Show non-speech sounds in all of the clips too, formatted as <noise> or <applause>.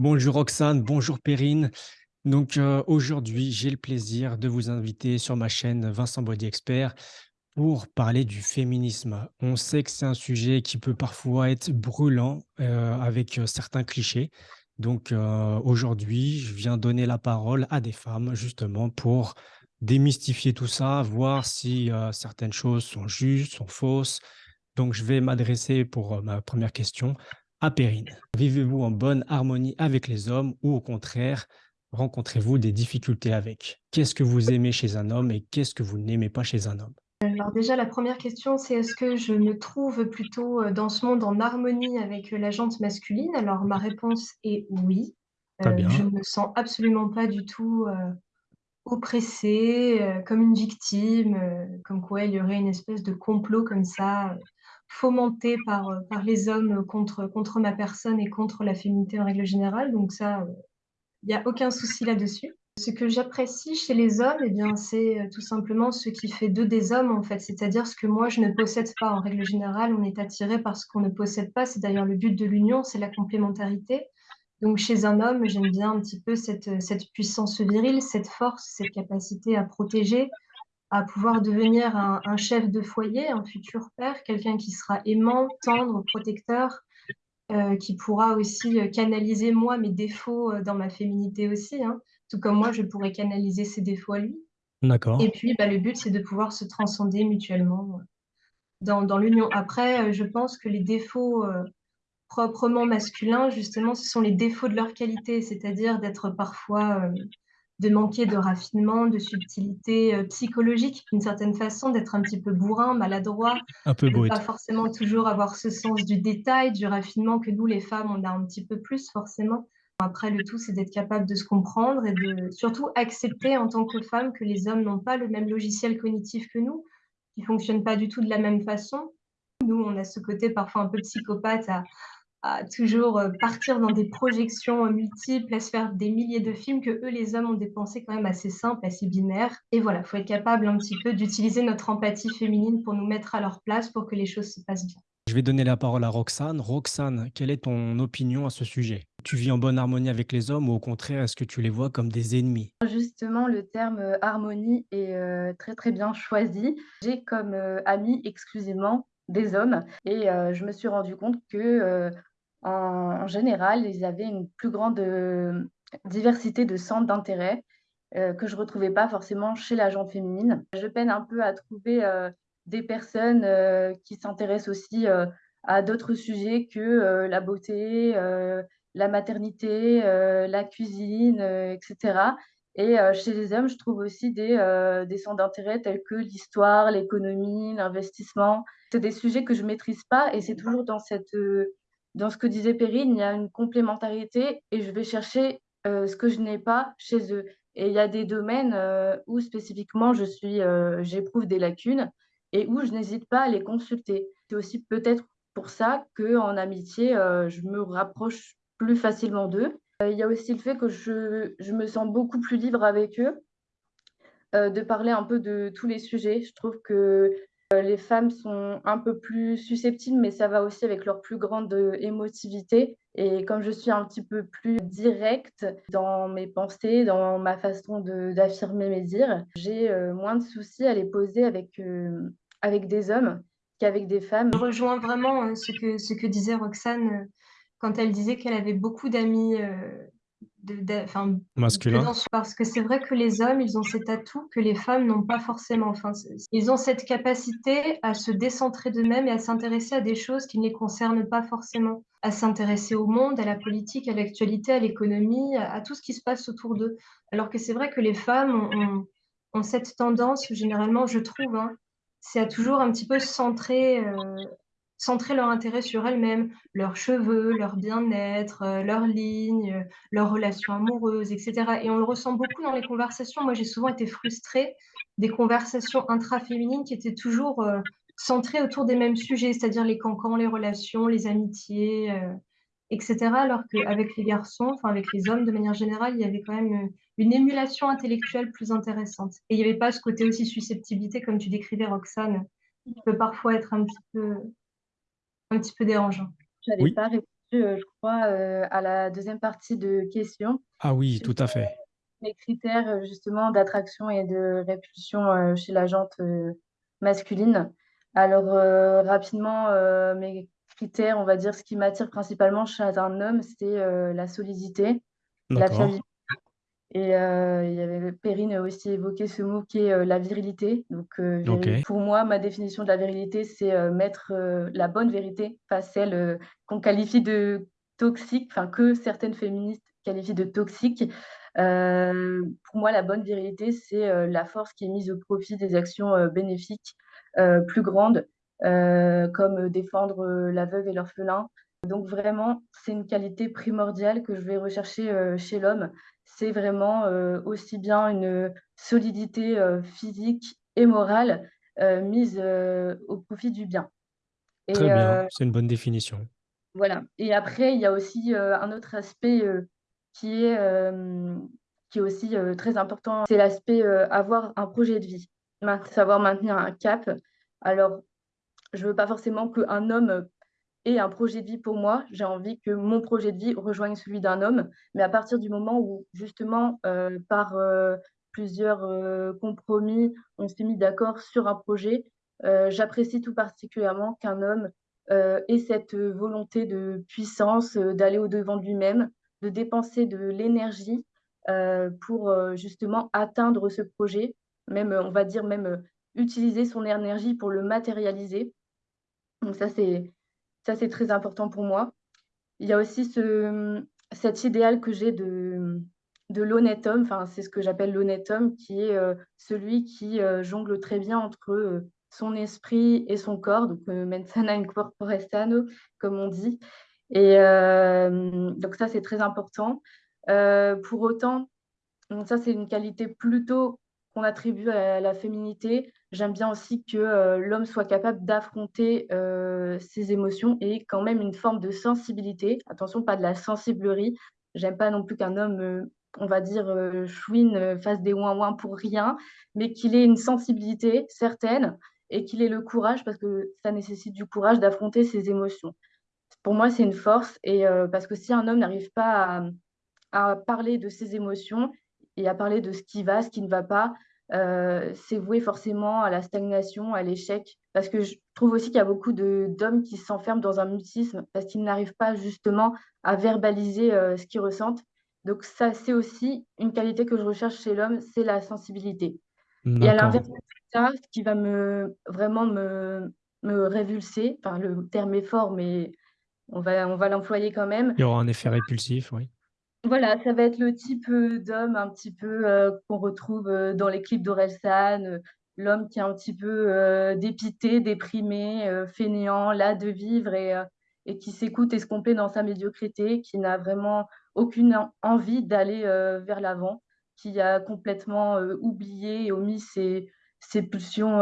Bonjour Roxane, bonjour Perrine. Donc euh, aujourd'hui, j'ai le plaisir de vous inviter sur ma chaîne Vincent Body Expert pour parler du féminisme. On sait que c'est un sujet qui peut parfois être brûlant euh, avec euh, certains clichés. Donc aujourd'hui, je viens donner la parole à des femmes justement pour démystifier tout ça, voir si certaines choses sont justes, sont fausses. Donc je vais m'adresser pour ma première question à Perrine. Vivez-vous en bonne harmonie avec les hommes ou au contraire, rencontrez-vous des difficultés avec? Qu'est-ce que vous aimez chez un homme et qu'est-ce que vous n'aimez pas chez un homme? Alors déjà, la première question, c'est est-ce que je me trouve plutôt euh, dans ce monde en harmonie avec euh, la jante masculine? Alors ma réponse est oui. Euh, je ne me sens absolument pas du tout euh, oppressée, euh, comme une victime, comme quoi il y aurait une espèce de complot comme ça, euh, fomenté par, euh, par les hommes contre, contre ma personne et contre la féminité en règle générale. Donc ça, euh, il n'y a aucun souci là-dessus. Ce que j'apprécie chez les hommes, eh bien, c'est euh, tout simplement ce qui fait d'eux des hommes, en fait, c'est-à-dire ce que moi je ne possède pas. En règle générale, on est attiré par ce qu'on ne possède pas. C'est d'ailleurs le but de l'union, c'est la complémentarité. Donc, chez un homme, j'aime bien un petit peu cette, cette puissance virile, cette force, cette capacité à protéger, à pouvoir devenir un, un chef de foyer, un futur père, quelqu'un qui sera aimant, tendre, protecteur, euh, qui pourra aussi euh, canaliser moi mes défauts euh, dans ma féminité aussi, hein, tout comme moi je pourrais canaliser ses défauts à lui. d'accord. Et puis bah, le but c'est de pouvoir se transcender mutuellement dans, dans l'union. Après, je pense que les défauts euh, proprement masculins, justement, ce sont les défauts de leur qualité, c'est-à-dire d'être parfois, euh, de manquer de raffinement, de subtilité euh, psychologique, d'une certaine façon, d'être un petit peu bourrin, maladroit, Un peu de pas forcément toujours avoir ce sens du détail, du raffinement que nous, les femmes, on a un petit peu plus forcément. Après, le tout, c'est d'être capable de se comprendre et de surtout accepter en tant que femme que les hommes n'ont pas le même logiciel cognitif que nous, qui fonctionnent pas du tout de la même façon. Nous, on a ce côté parfois un peu psychopathe à, à toujours euh, partir dans des projections euh, multiples, à se faire des milliers de films que eux, les hommes, ont des pensées quand même assez simples, assez binaires. Et voilà, faut être capable un petit peu d'utiliser notre empathie féminine pour nous mettre à leur place pour que les choses se passent bien. Je vais donner la parole à Roxane. Roxane, quelle est ton opinion à ce sujet? Tu vis en bonne harmonie avec les hommes ou au contraire, est-ce que tu les vois comme des ennemis? Justement, le terme, heu, harmonie est, heu, très, très bien choisi. J'ai comme, amis exclusivement des hommes et je me suis rendu compte que, en général, ils avaient une plus grande, heu, diversité de centres d'intérêt, heu, que je retrouvais pas forcément chez la gente féminine. Je peine un peu à trouver, heu, des personnes, qui s'intéressent aussi, à d'autres sujets que, la beauté, la maternité, la cuisine, heu et chez les hommes, je trouve aussi des, des centres d'intérêt tels que l'histoire, l'économie, l'investissement. C'est des sujets que je maîtrise pas et c'est toujours dans cette, dans ce que disait Perrine, il y a une complémentarité et je vais chercher, heu, ce que je n'ai pas chez eux. Et il y a des domaines, heu, où spécifiquement je suis, heu, j'éprouve des lacunes et où je n'hésite pas à les consulter. C'est aussi peut-être pour ça qu'en amitié, heu, je me rapproche plus facilement d'eux. Il y a aussi le fait que je je me sens beaucoup plus libre avec eux, de parler un peu de tous les sujets. Je trouve que, les femmes sont un peu plus susceptibles, mais ça va aussi avec leur plus grande, heu, émotivité et comme je suis un petit peu plus directe dans mes pensées, dans ma façon d'affirmer mes dires, j'ai, heu, moins de soucis à les poser avec, avec des hommes qu'avec des femmes. Je rejoins vraiment euh, ce que, ce que disait Roxane euh, quand elle disait qu'elle avait beaucoup d'amis euh, de, enfin, Masculin? parce que c'est vrai que les hommes, ils ont cet atout que les femmes n'ont pas forcément. Enfin, ils ont cette capacité à se décentrer d'eux-mêmes et à s'intéresser à des choses qui ne les concernent pas forcément, à s'intéresser au monde, à la politique, à l'actualité, à l'économie, à, à tout ce qui se passe autour d'eux. Alors que c'est vrai que les femmes ont, ont- ont cette tendance, généralement, je trouve, hein, c'est à toujours un petit peu centrer, euh, centrer leur intérêt sur elles-mêmes, leurs cheveux, leur bien-être, euh, leurs lignes, leurs relations amoureuses, etc. Et on le ressent beaucoup dans les conversations. Moi, j'ai souvent été frustrée des conversations intraféminines qui étaient toujours euh, centrées autour des mêmes sujets, c'est-à-dire les cancans, les relations, les amitiés, euh, etc. Alors qu'avec les garçons, enfin avec les hommes de manière générale, il y avait quand même une émulation intellectuelle plus intéressante. Et il n'y avait pas ce côté aussi susceptibilité, comme tu décrivais, Roxane, qui peut parfois être un petit peu, un petit peu dérangeant. J'avais Oui. pas heu, je crois, heu, à la deuxième partie de question Ah oui, tout à fait. les critères, justement d'attraction et de répulsion, chez la jante, masculine. Alors, rapidement, mes critères, on va dire ce qui m'attire principalement chez un homme, c'est, la solidité, la fiabilité et heu, il y avait Perrine a aussi évoqué ce mot qui est, heu, la virilité. Donc, OK. pour moi, ma définition de la virilité, c'est, heu, mettre, la bonne vérité, pas celle, qu'on qualifie de toxique, enfin que certaines féministes qualifient de toxique. Pour moi, la bonne virilité, c'est, la force qui est mise au profit des actions, bénéfiques, plus grandes, comme, défendre, la veuve et l'orphelin. Donc vraiment, c'est une qualité primordiale que je vais rechercher, chez l'homme. C'est vraiment, heu, aussi bien une, solidité, heu, physique et morale, mise, au profit du bien Très et bien, heu, c'est une bonne définition. voilà et après il y a aussi, un autre aspect, qui est, hem, qui est aussi, très important, c'est l'aspect, avoir un projet de vie, savoir maintenir un cap. Alors, je veux pas forcément qu'un homme, et un projet de vie pour moi. J'ai envie que mon projet de vie rejoigne celui d'un homme, mais à partir du moment où justement, heu, par, heu, plusieurs, heu, compromis, on s'est mis d'accord sur un projet, j'apprécie tout particulièrement qu'un homme, ait cette, volonté de puissance, d'aller au-devant de lui-même, de dépenser de l'énergie, pour, justement atteindre ce projet. Même, on va dire même, utiliser son énergie pour le matérialiser. Donc ça, c'est ça, c'est très important pour moi. Il y a aussi ce, cet idéal que j'ai de, de l'honnête homme, enfin, c'est ce que j'appelle l'honnête homme, qui est, heu, celui qui, heu, jongle très bien entre, heu, son esprit et son corps, donc heu, mens sana in corpore sano, comme on dit et donc ça, c'est très important. Pour autant ça, c'est une qualité plutôt qu'on attribue à la féminité. J'aime bien aussi que, heu, l'homme soit capable d'affronter, heu, ses émotions et quand même une forme de sensibilité. Attention, pas de la sensiblerie. J'aime pas non plus qu'un homme, heu, on va dire, chouine, fasse des ouin-ouin pour rien, mais qu'il ait une sensibilité certaine et qu'il ait le courage, parce que ça nécessite du courage d'affronter ses émotions. Pour moi, c'est une force et parce que si un homme n'arrive pas à parler de ses émotions et à parler de ce qui va, ce qui ne va pas, heu, c'est voué forcément à la stagnation, à l'échec. Parce que je trouve aussi qu'il y a beaucoup d'hommes qui s'enferment dans un mutisme parce qu'ils n'arrivent pas justement à verbaliser, heu, ce qu'ils ressentent. Donc ça, c'est aussi une qualité que je recherche chez l'homme, c'est la sensibilité. Et à l'inverse de ça, ce qui va me vraiment me me révulser, enfin le terme est fort, mais on va on va l'employer quand même, Il y aura un effet répulsif, oui. Voilà, ça va être le type, heu, d'homme un petit peu, heu, qu'on retrouve, heu, dans les clips d'Orelsan, l'homme qui est un petit peu, dépité, déprimé, fainéant, las de vivre et et qui s'écoute escompter dans sa médiocrité, qui n'a vraiment aucune en envie d'aller, vers l'avant, qui a complètement, oublié et omis ses ses pulsions,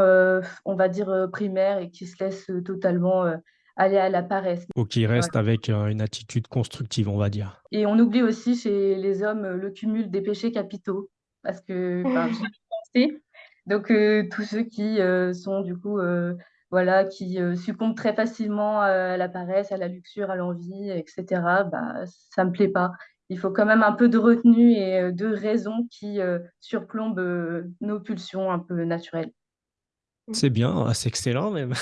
on va dire, primaires et qui se laisse, totalement, aller à la paresse. Ou qui reste avec, heu, une attitude constructive, on va dire. Et on oublie aussi chez les hommes, heu, le cumul des péchés capitaux parce que, <laughs> pensé. Donc heu, tous ceux qui, heu, sont du coup, voilà, qui, succombent très facilement, à la paresse, à la luxure, à l'envie et cetera, bah, ça me plaît pas. Il faut quand même un peu de retenue et de raison qui, surplombe, nos pulsions un peu naturelles. C'est bien, ah, c'est excellent même.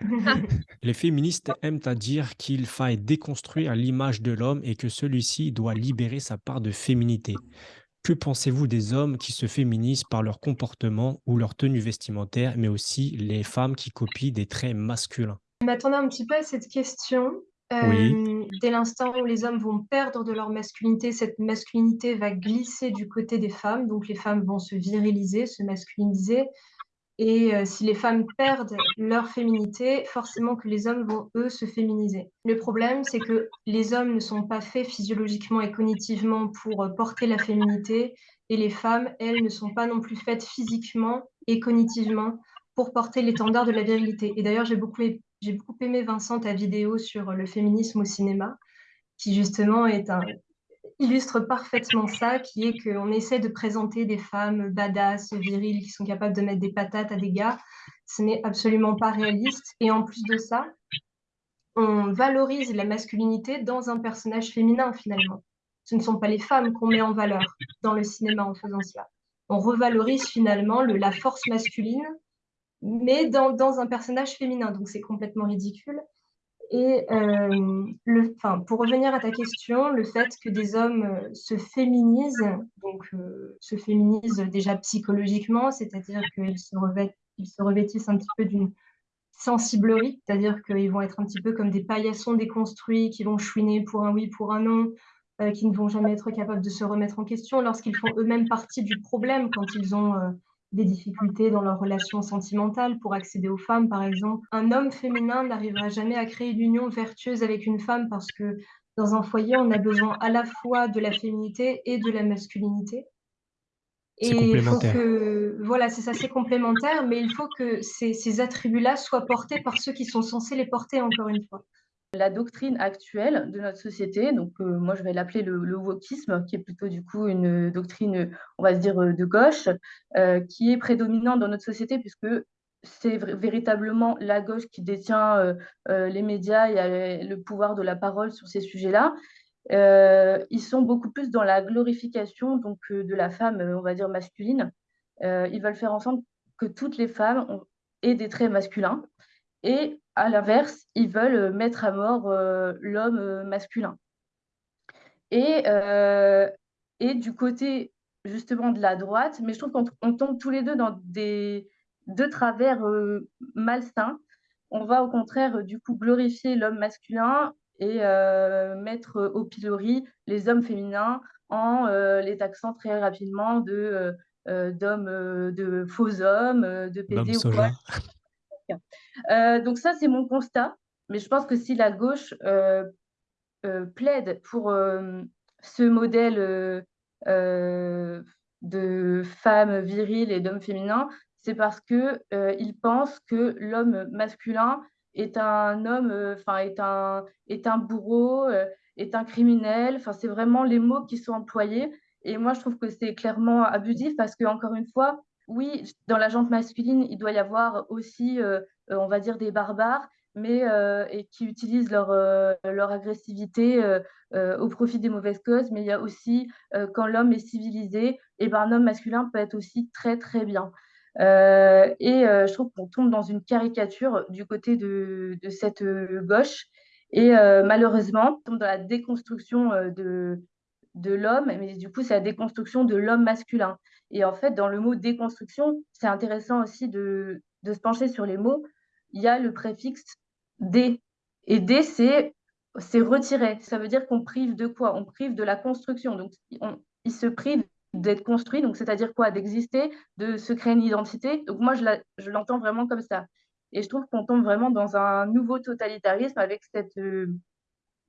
<laughs> Les féministes aiment à dire qu'il faille déconstruire l'image de l'homme et que celui-ci doit libérer sa part de féminité. Que pensez-vous des hommes qui se féminisent par leur comportement ou leur tenue vestimentaire, mais aussi les femmes qui copient des traits masculins? Je m'attendais un petit peu à cette question. Oui, Hem, dès l'instant où les hommes vont perdre de leur masculinité, cette masculinité va glisser du côté des femmes, donc les femmes vont se viriliser, se masculiniser et heu, si les femmes perdent leur féminité, forcément que les hommes vont, eux, se féminiser. Le problème, c'est que les hommes ne sont pas faits physiologiquement et cognitivement pour, heu, porter la féminité et les femmes, elles, ne sont pas non plus faites physiquement et cognitivement pour porter l'étendard de la virilité et d'ailleurs, j'ai beaucoup ai j'ai beaucoup aimé Vincent ta vidéo sur le féminisme au cinéma, qui justement est un illustre parfaitement ça, qui est qu'on essaie de présenter des femmes badass, viriles, qui sont capables de mettre des patates à des gars. Ce n'est absolument pas réaliste. Et en plus de ça, on valorise la masculinité dans un personnage féminin finalement. Ce ne sont pas les femmes qu'on met en valeur dans le cinéma en faisant cela. On revalorise finalement le, la force masculine, mais dans, dans un personnage féminin, donc c'est complètement ridicule. Et euh, pour revenir à ta question, le fait que des hommes euh, se féminisent, donc euh, se féminisent déjà psychologiquement, c'est-à-dire qu'ils se, revêtissent un petit peu d'une sensiblerie, c'est-à-dire qu'ils vont être un petit peu comme des paillassons déconstruits qui vont chouiner pour un oui, pour un non, qui ne vont jamais être capables de se remettre en question lorsqu'ils font eux-mêmes partie du problème quand ils ont des difficultés dans leurs relations sentimentales pour accéder aux femmes, par exemple. Un homme féminin n'arrivera jamais à créer une union vertueuse avec une femme parce que dans un foyer, on a besoin à la fois de la féminité et de la masculinité. Et il faut que, voilà, c'est ça, c'est complémentaire, mais il faut que ces, ces attributs-là soient portés par ceux qui sont censés les porter, encore une fois. La doctrine actuelle de notre société, donc euh, moi je vais l'appeler le, le wokisme, qui est plutôt du coup une doctrine, on va se dire, euh, de gauche, euh, qui est prédominante dans notre société puisque c'est véritablement la gauche qui détient les médias et le pouvoir de la parole sur ces sujets-là. Ils sont beaucoup plus dans la glorification donc, de la femme, on va dire, masculine. Ils veulent faire en sorte que toutes les femmes aient des traits masculins. Et à l'inverse, ils veulent euh, mettre à mort euh, l'homme euh, masculin. Et, euh, et du côté justement de la droite, mais je trouve qu'on on tombe tous les deux dans des deux travers euh, malsains. On va au contraire du coup glorifier l'homme masculin et mettre au pilori les hommes féminins en les taxant très rapidement de d'hommes, de faux hommes, de PD ou quoi. <laughs> Euh, donc ça, c'est mon constat. Mais je pense que si la gauche euh, euh, plaide pour ce modèle de femme virile et d'homme féminin, c'est parce que euh, ils pensent que l'homme masculin est un homme, enfin est un est un bourreau, est un criminel. Enfin, c'est vraiment les mots qui sont employés. Et moi, je trouve que c'est clairement abusif parce que encore une fois, oui, dans la jante masculine, il doit y avoir aussi, euh, euh, on va dire, des barbares mais euh, et qui utilisent leur, leur agressivité au profit des mauvaises causes. Mais il y a aussi, quand l'homme est civilisé, et ben, un homme masculin peut être aussi très, très bien. Et je trouve qu'on tombe dans une caricature du côté de, de cette gauche. Et malheureusement, on tombe dans la déconstruction de, de l'homme, mais du coup, c'est la déconstruction de l'homme masculin. Et en fait, dans le mot déconstruction, c'est intéressant aussi de, se pencher sur les mots. Il y a le préfixe D. Et D, c'est c'est retiré. Ça veut dire qu'on prive de quoi? On prive de la construction. Donc, on- il se prive d'être construit. Donc, c'est-à-dire quoi? D'exister, de se créer une identité. Donc, moi, je l'entends vraiment comme ça. Et je trouve qu'on tombe vraiment dans un nouveau totalitarisme avec cette,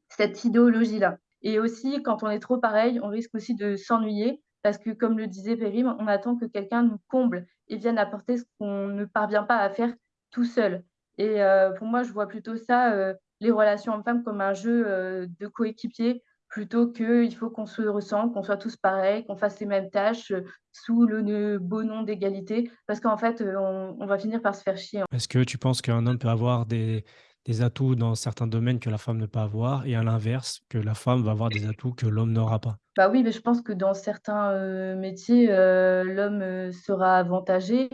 cette idéologie-là. Et aussi, quand on est trop pareil, on risque aussi de s'ennuyer parce que, comme le disait Périm, on attend que quelqu'un nous comble et vienne apporter ce qu'on ne parvient pas à faire tout seul. Et euh, pour moi, je vois plutôt ça, euh, les relations hommes-femmes, comme un jeu euh, de coéquipiers plutôt qu'il faut qu'on se ressemble, qu'on soit tous pareils, qu'on fasse les mêmes tâches sous le beau nom d'égalité, parce qu'en fait, on, on va finir par se faire chier. Est-ce que tu penses qu'un homme peut avoir des, des atouts dans certains domaines que la femme ne peut avoir et à l'inverse, que la femme va avoir des atouts que l'homme n'aura pas? Bah oui, mais je pense que dans certains euh, métiers, euh, l'homme euh, sera avantagé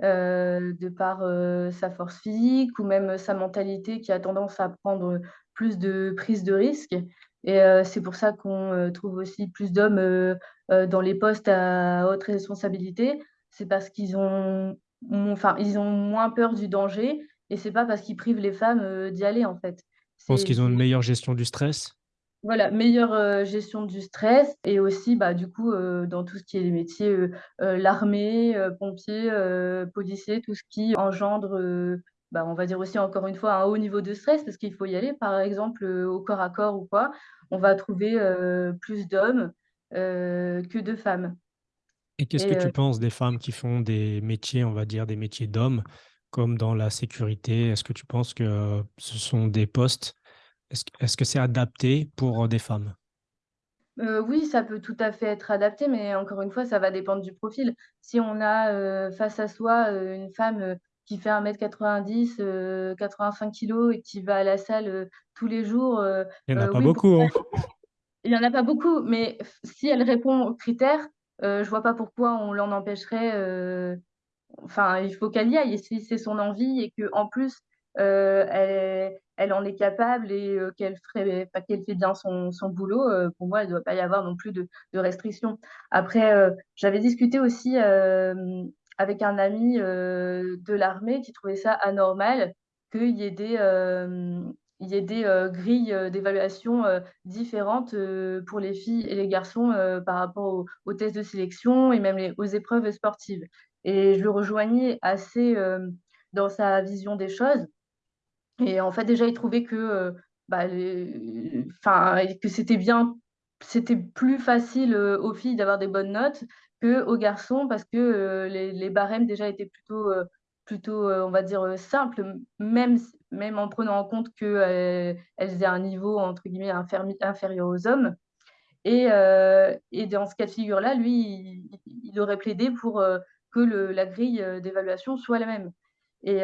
de par sa force physique ou même sa mentalité qui a tendance à prendre plus de prise de risque. Et c'est pour ça qu'on trouve aussi plus d'hommes dans les postes à haute responsabilité. C'est parce qu'ils ont, enfin, ont moins peur du danger et c'est pas parce qu'ils privent les femmes euh, d'y aller en fait. Je pense qu'ils ont une meilleure gestion du stress. voilà, meilleure euh, gestion du stress et aussi bah, du coup euh, dans tout ce qui est les métiers, euh, l'armée, pompiers, policiers, tout ce qui engendre, bah, on va dire aussi encore une fois un haut niveau de stress parce qu'il faut y aller, par exemple au corps à corps ou quoi, on va trouver plus d'hommes que de femmes. Et qu'est-ce que tu penses des femmes qui font des métiers, on va dire des métiers d'hommes, comme dans la sécurité? Est-ce que tu penses que ce sont des postes, est-ce, que- c'est adapté pour des femmes? Euh, oui, ça peut tout à fait être adapté, mais encore une fois, ça va dépendre du profil. Si on a euh, face à soi euh, une femme qui fait 1 m 90, heu, 85 kilogrammes et qui va à la salle, tous les jours, Il y en a pas oui, beaucoup, hein? il y en a pas beaucoup, mais si elle répond aux critères, je vois pas pourquoi on l'en empêcherait, enfin, il faut qu'elle y aille et si c'est son envie et qu'en plus, heu, elle en est capable et heu, qu'elle fait bien son boulot, heu, pour moi, il doit pas y avoir non plus de restrictions. Après, j'avais discuté aussi, avec un ami, de l'armée qui trouvait ça anormal qu'il y ait des, grilles, d'évaluation, différentes, pour les filles et les garçons, par rapport aux tests de sélection et même aux épreuves sportives et je le rejoignais assez, hem, dans sa vision des choses. Et en fait, déjà, il trouvait que, heu, bah, enfin, que c'était bien c'était plus facile, heu, aux filles d'avoir des bonnes notes qu'aux garçons parce que, les barèmes déjà étaient plutôt, plutôt, on va dire, m même même en prenant en compte qu'elles elles aient un niveau entre guillemets «infermi inférieur aux hommes» et dans ce cas de figure-là, lui, il aurait plaidé pour, que le la grille, heu, d'évaluation soit la même et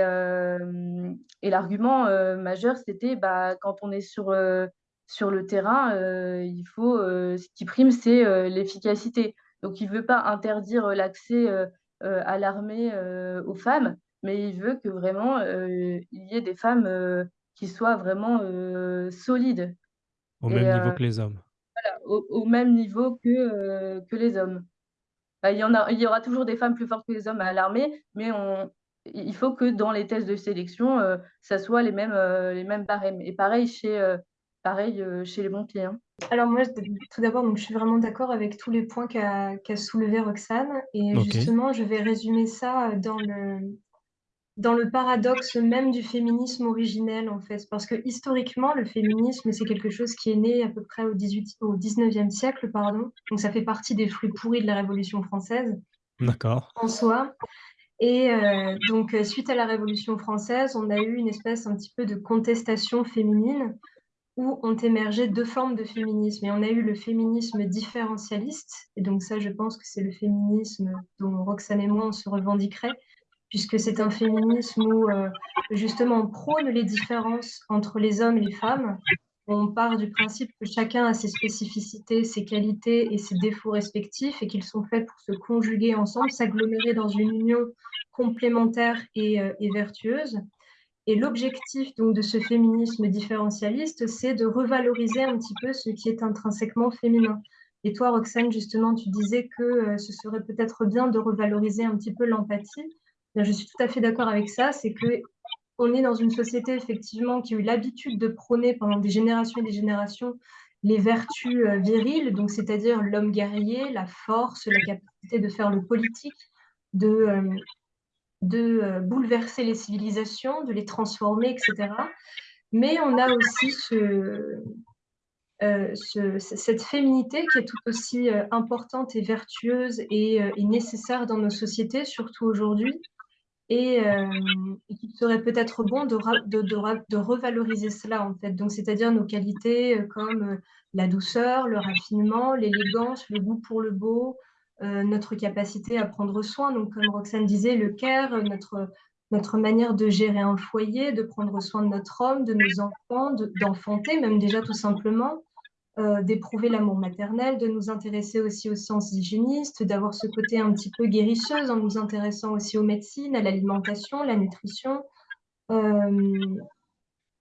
et l'argument, heu, majeur, c'était, bah, quand on est sur, sur le terrain, il faut, ce qui prime, c'est, l'efficacité. Donc il veut pas interdire, l'accès, à l'armée, aux femmes, mais il veut que vraiment, il y ait des femmes, qui soient vraiment, solides Au et même niveau que les hommes. voilà, au au même niveau que, que les hommes. Bah, il y en a il y aura toujours des femmes plus fortes que les hommes à l'armée, mais on il faut que dans les tests de sélection, heu, ça soit les mêmes, les mêmes barèmes. Et pareil chez, heu, pareil, chez les pompiers, hein. Alors moi, tout d'abord, je suis vraiment d'accord avec tous les points qu'a soulevé Roxane. Et justement, je vais résumer ça, dans le dans le paradoxe même du féminisme originel, en fait. Parce que historiquement, le féminisme, c'est quelque chose qui est né à peu près au 18 au 19e siècle, pardon, donc ça fait partie des fruits pourris de la Révolution française, D'accord. en soi. Et heu, donc heu, suite à la Révolution française, on a eu une espèce un petit peu de contestation féminine où ont émergé 2 formes de féminisme. Et on a eu le féminisme différentialiste. Et donc ça, je pense que c'est le féminisme dont Roxane et moi, on se revendiquerait, puisque c'est un féminisme où, heu, justement, on prône les différences entre les hommes et les femmes. On part du principe que chacun a ses spécificités, ses qualités et ses défauts respectifs et qu'ils sont faits pour se conjuguer ensemble, s'agglomérer dans une union complémentaire et heu et vertueuse et l'objectif donc de ce féminisme différentialiste, c'est de revaloriser un petit peu ce qui est intrinsèquement féminin et toi, Roxane, justement, tu disais que, heu, ce serait peut-être bien de revaloriser un petit peu l'empathie. Je suis tout à fait d'accord avec ça, c'est qu'on est dans une société effectivement qui a eu l'habitude de prôner pendant des générations et des générations les vertus, heu, viriles, donc c'est-à-dire l'homme guerrier, la force, la capacité de faire le politique, de, de, heu, bouleverser les civilisations, de les transformer et cetera. Mais on a aussi cette féminité qui est tout aussi, importante et vertueuse et nécessaire dans nos sociétés, surtout aujourd'hui et et qu'il serait peut-être bon de revaloriser cela, en fait. Donc c'est-à-dire nos qualités, comme, la douceur, le raffinement, l'élégance, le goût pour le beau, notre capacité à prendre soin, donc comme Roxane disait, le care, notre manière de gérer un foyer, de prendre soin de notre homme, de nos enfants, de d'enfanter même déjà tout simplement, heu, d'éprouver l'amour maternel, de nous intéresser aussi aux sciences hygiénistes, d'avoir ce côté un petit peu guérisseuse en nous intéressant aussi aux médecines, à l'alimentation, la nutrition, hem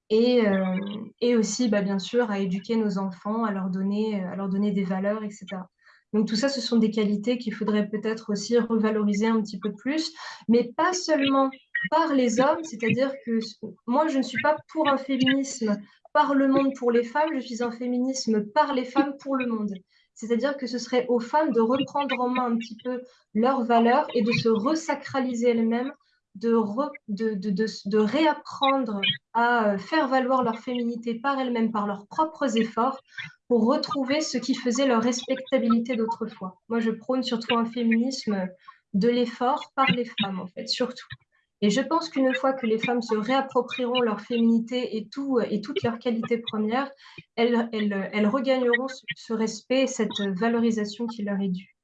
et hem et aussi, bah, bien sûr, à éduquer nos enfants, à leur donner, à leur donner des valeurs et cetera. Donc tout ça, ce sont des qualités qu'il faudrait peut-être aussi revaloriser un petit peu plus, mais pas seulement par les hommes, c'est-à-dire que moi, je ne suis pas pour un féminisme par le monde pour les femmes, je suis un féminisme par les femmes pour le monde. C'est-à-dire que ce serait aux femmes de reprendre en main un petit peu leurs valeurs et de se resacraliser elles-mêmes, de de réapprendre à, heu, faire valoir leur féminité par elles-mêmes, par leurs propres efforts, pour retrouver ce qui faisait leur respectabilité d'autrefois. Moi, je prône surtout un féminisme de l'effort par les femmes, en fait, surtout et je pense qu'une fois que les femmes se réapproprieront leur féminité et et toutes leurs qualités premières, elles regagneront ce respect et cette, valorisation qui leur est due.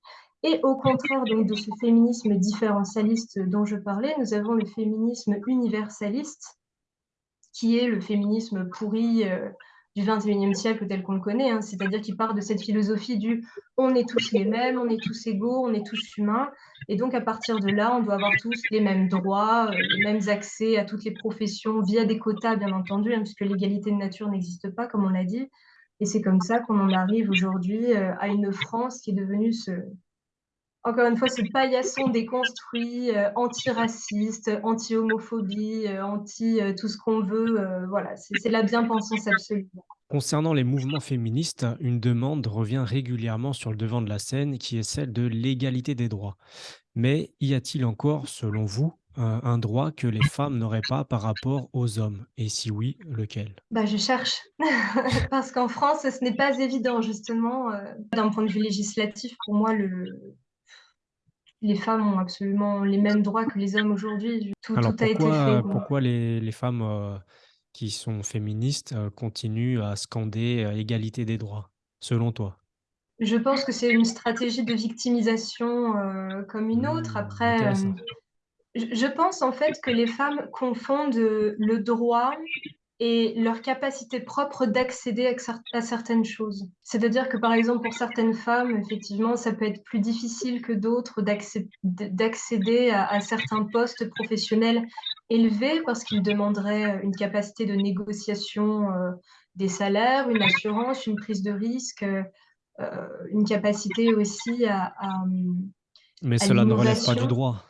Et au contraire donc de ce féminisme différentialiste dont je parlais, nous avons le féminisme universaliste, qui est le féminisme pourri euh, du XXIe siècle tel qu'on le connaît, hein. c'est-à-dire qui part de cette philosophie du on est tous les mêmes, on est tous égaux, on est tous humains, et donc à partir de là, on doit avoir tous les mêmes droits, euh, les mêmes accès à toutes les professions via des quotas, bien entendu, hein, puisque l'égalité de nature n'existe pas, comme on l'a dit. Et c'est comme ça qu'on en arrive aujourd'hui euh, à une France qui est devenue ce, encore une fois, ce paillasson déconstruit, euh, anti-raciste, anti-homophobie, euh, anti euh, tout ce qu'on veut. voilà, c'est la bien-pensance absolue. Concernant les mouvements féministes, une demande revient régulièrement sur le devant de la scène qui est celle de l'égalité des droits. Mais y a-t-il encore, selon vous, un droit que les femmes n'auraient pas par rapport aux hommes? Et si oui, lequel? Bah, Je cherche. <laughs> Parce qu'en France, ce n'est pas évident, justement. D'un point de vue législatif, pour moi, le, les femmes ont absolument les mêmes droits que les hommes aujourd'hui. Tout, Alors a été fait. pourquoi, pourquoi les, les femmes euh, qui sont féministes euh, continuent à scander euh, égalité des droits, selon toi? Je pense que c'est une stratégie de victimisation comme une autre. Hmm, Après, je pense en fait que les femmes confondent le droit et leur capacité propre d'accéder à, certaines choses. C'est-à-dire que par exemple pour certaines femmes, effectivement, ça peut être plus difficile que d'autres d'accéder à, certains postes professionnels élevés parce qu'ils demanderaient une capacité de négociation euh, des salaires, une assurance, une prise de risque, euh, une capacité aussi à, à, Mais cela ne relève pas du droit.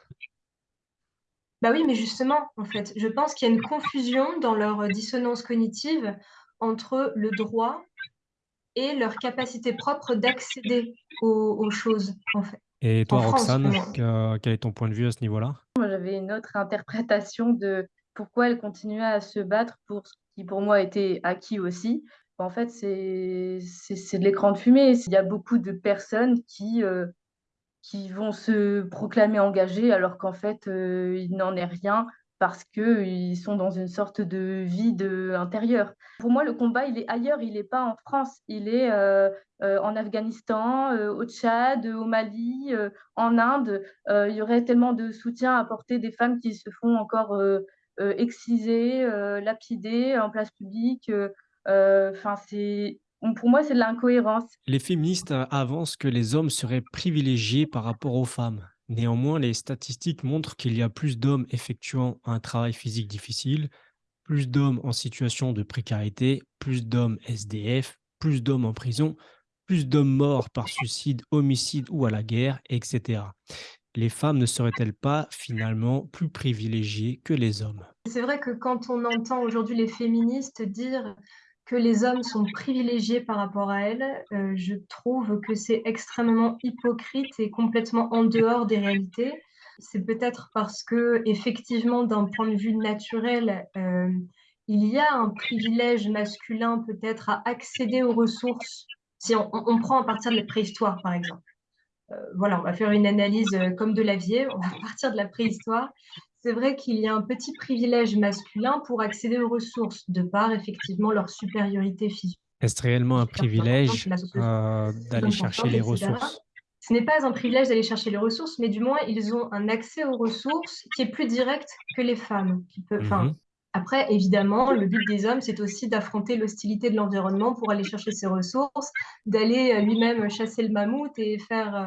Bah oui, mais justement, en fait, je pense qu'il y a une confusion dans leur dissonance cognitive entre le droit et leur capacité propre d'accéder aux, choses, en fait. Et toi, Roxane, quel est ton point de vue à ce niveau-là? Moi, j'avais une autre interprétation de pourquoi elle continuait à se battre pour ce qui, pour moi, était acquis aussi. En fait, c'est de l'écran de fumée. Il y a beaucoup de personnes qui, euh, qui vont se proclamer engagés alors qu'en fait, euh, il n'en est rien parce qu'ils sont dans une sorte de vide intérieur. Pour moi, le combat, il est ailleurs, il n'est pas en France, il est euh, euh, en Afghanistan, au Tchad, au Mali, en Inde. il y aurait tellement de soutien à apporter des femmes qui se font encore exciser, lapider en place publique. Enfin, c'est pour moi, c'est de l'incohérence. Les féministes euh, avancent que les hommes seraient privilégiés par rapport aux femmes. Néanmoins, les statistiques montrent qu'il y a plus d'hommes effectuant un travail physique difficile, plus d'hommes en situation de précarité, plus d'hommes SDF, plus d'hommes en prison, plus d'hommes morts par suicide, homicide ou à la guerre, etc. Les femmes ne seraient-elles pas finalement plus privilégiées que les hommes? C'est vrai que quand on entend aujourd'hui les féministes dire que les hommes sont privilégiés par rapport à elles, euh, je trouve que c'est extrêmement hypocrite et complètement en dehors des réalités. C'est peut-être parce que, effectivement, d'un point de vue naturel, euh, il y a un privilège masculin peut-être à accéder aux ressources. Si on, prend à partir de la préhistoire, par exemple. Euh, voilà, on va faire une analyse comme de l'avier, on va <laughs> partir de la préhistoire c'est vrai qu'il y a un petit privilège masculin pour accéder aux ressources, de par effectivement leur supériorité physique. Est-ce réellement un privilège euh, d'aller chercher les ressources? Ce n'est pas un privilège d'aller chercher les ressources, mais du moins ils ont un accès aux ressources qui est plus direct que les femmes. Qui peut, mmh Après, évidemment, le but des hommes, c'est aussi d'affronter l'hostilité de l'environnement pour aller chercher ses ressources, d'aller euh, lui-même chasser le mammouth et faire, euh,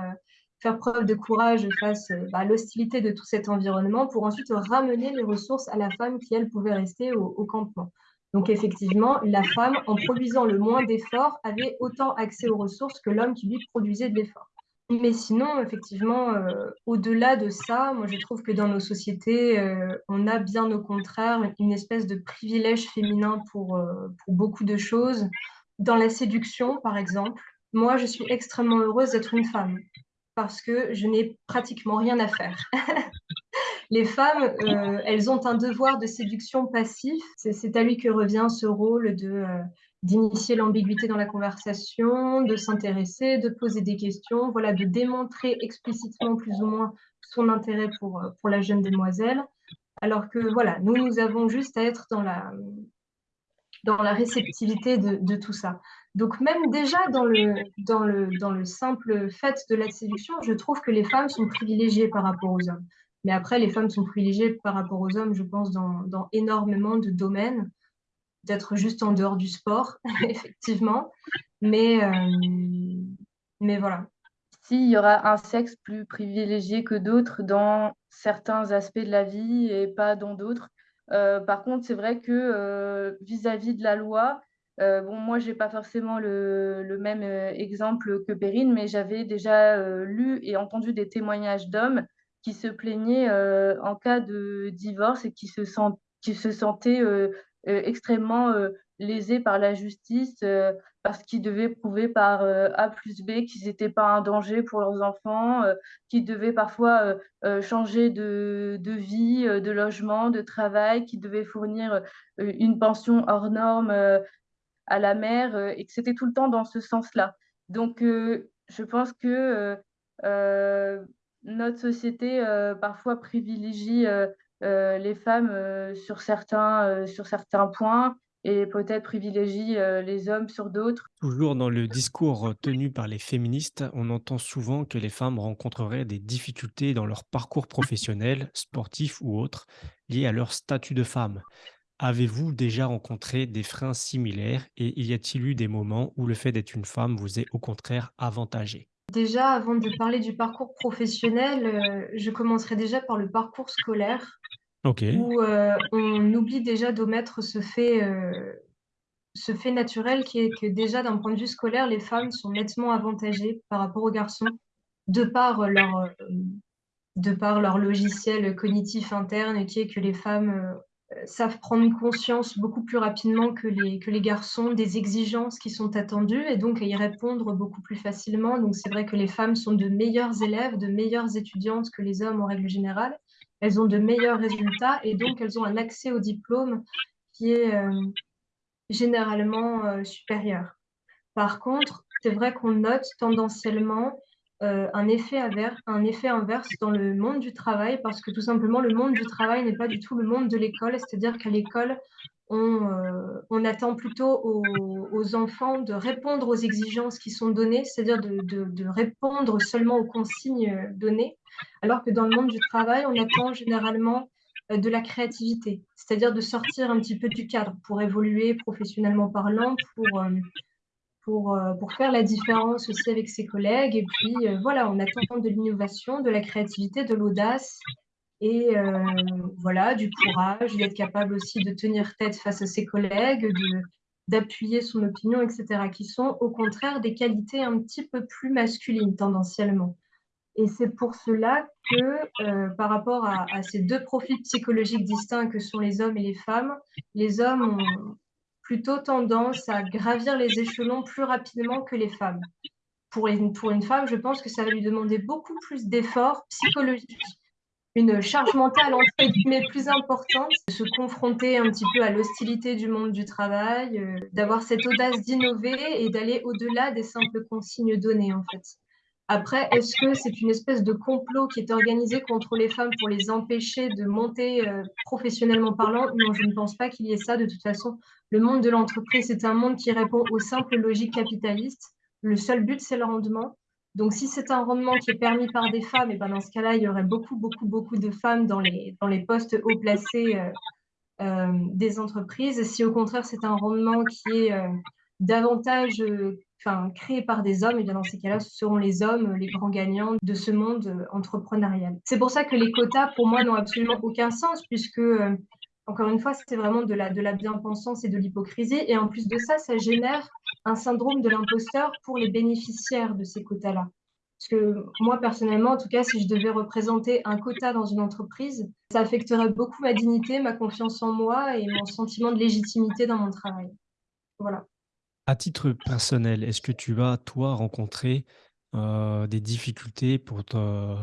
faire preuve de courage face euh, bah, à l'hostilité de tout cet environnement pour ensuite ramener les ressources à la femme qui, elle, pouvait rester au, campement. Donc effectivement, la femme, en produisant le moins d'efforts, avait autant accès aux ressources que l'homme qui lui produisait de l'effort. Mais sinon, effectivement, euh, au-delà de ça, moi je trouve que dans nos sociétés, euh, on a bien au contraire une espèce de privilège féminin pour, pour beaucoup de choses. Dans la séduction, par exemple, moi je suis extrêmement heureuse d'être une femme parce que je n'ai pratiquement rien à faire. <laughs> les femmes, euh, elles ont un devoir de séduction passif. C'est à lui que revient ce rôle de euh, d'initier l'ambiguïté dans la conversation, de s'intéresser, de poser des questions, voilà, de démontrer explicitement plus ou moins son intérêt pour, euh, pour la jeune demoiselle. Alors que voilà, nous, nous avons juste à être dans la, dans la réceptivité de, de tout ça. Donc même déjà dans le, dans le, dans le simple fait de la séduction, je trouve que les femmes sont privilégiées par rapport aux hommes. Mais après, les femmes sont privilégiées par rapport aux hommes, je pense, dans, dans énormément de domaines, d'être juste en dehors du sport, <laughs> effectivement. Mais, euh, mais voilà. S'il y aura un sexe plus privilégié que d'autres dans certains aspects de la vie et pas dans d'autres. Euh, par contre, c'est vrai que euh, vis-à-vis de la loi, euh, bon, moi, j'ai pas forcément le, même exemple que Perrine, mais j'avais déjà lu et entendu des témoignages d'hommes qui se plaignaient en cas de divorce et qui se, sent, qui se sentaient extrêmement lésés par la justice parce qu'ils devaient prouver par euh, A plus B qu'ils n'étaient pas un danger pour leurs enfants, euh, qu'ils devaient parfois euh, changer de, de, vie, de logement, de travail, qu'ils devaient fournir une pension hors norme à la mère, et que c'était tout le temps dans ce sens-là. Donc, je pense que notre société parfois privilégie les femmes sur, certains, sur certains points et peut-être privilégie euh, les hommes sur d'autres. Toujours dans le discours tenu par les féministes, on entend souvent que les femmes rencontreraient des difficultés dans leur parcours professionnel, sportif ou autre, liés à leur statut de femme. Avez-vous déjà rencontré des freins similaires et y a-t-il eu des moments où le fait d'être une femme vous est au contraire avantagé? Déjà, avant de parler du parcours professionnel, euh, je commencerai déjà par le parcours scolaire où euh, on oublie déjà d'omettre ce fait, euh, ce fait naturel qui est que déjà d'un point de vue scolaire, les femmes sont nettement avantagées par rapport aux garçons de par leur, de par leur logiciel cognitif interne qui est que les femmes savent prendre conscience beaucoup plus rapidement que les, que les garçons des exigences qui sont attendues et donc à y répondre beaucoup plus facilement. Donc c'est vrai que les femmes sont de meilleures élèves, de meilleures étudiantes que les hommes en règle générale elles ont de meilleurs résultats et donc elles ont un accès au diplôme qui est euh, généralement euh, supérieur. Par contre, c'est vrai qu'on note tendanciellement euh, un, effet inverse, dans le monde du travail parce que tout simplement le monde du travail n'est pas du tout le monde de l'école, c'est-à-dire qu'à l'école, on, on, attend plutôt aux, enfants de répondre aux exigences qui sont données, c'est-à-dire de, répondre seulement aux consignes données, alors que dans le monde du travail, on attend généralement euh, de la créativité, c'est-à-dire de sortir un petit peu du cadre pour évoluer professionnellement parlant, pour, euh, pour, euh, pour faire la différence aussi avec ses collègues. Et puis voilà, on attend de l'innovation, de la créativité, de l'audace et voilà, du courage, d'être capable aussi de tenir tête face à ses collègues, d'appuyer son opinion, etc., qui sont au contraire des qualités un petit peu plus masculines tendanciellement. Et c'est pour cela que, euh, par rapport à, à, ces deux profils psychologiques distincts que sont les hommes et les femmes, les hommes ont plutôt tendance à gravir les échelons plus rapidement que les femmes. Pour une, femme, je pense que ça va lui demander beaucoup plus d'efforts psychologiques, une charge mentale entre guillemets plus importante, de se confronter un petit peu à l'hostilité du monde du travail, euh, d'avoir cette audace d'innover et d'aller au-delà des simples consignes données en fait. Après, est-ce que c'est une espèce de complot qui est organisé contre les femmes pour les empêcher de monter euh, professionnellement parlant? Non, je ne pense pas qu'il y ait ça. De toute façon, le monde de l'entreprise, c'est un monde qui répond aux simples logiques capitalistes. Le seul but, c'est le rendement. Donc, si c'est un rendement qui est permis par des femmes, et ben dans ce cas-là, il y aurait beaucoup, beaucoup, beaucoup de femmes dans les, dans les postes haut placés euh, euh, des entreprises. Si au contraire, c'est un rendement qui est euh, davantage enfin, créé par des hommes, et bien dans ces cas-là, ce seront les hommes les grands gagnants de ce monde entrepreneurial. C'est pour ça que les quotas, pour moi, n'ont absolument aucun sens, puisque encore une fois, c'est vraiment de la, de la bien-pensance et de l'hypocrisie. Et en plus de ça, ça génère un syndrome de l'imposteur pour les bénéficiaires de ces quotas-là. Parce que moi, personnellement, en tout cas, si je devais représenter un quota dans une entreprise, ça affecterait beaucoup ma dignité, ma confiance en moi et mon sentiment de légitimité dans mon travail. Voilà. À titre personnel, est-ce que tu as, toi, rencontré euh, des difficultés pour, te,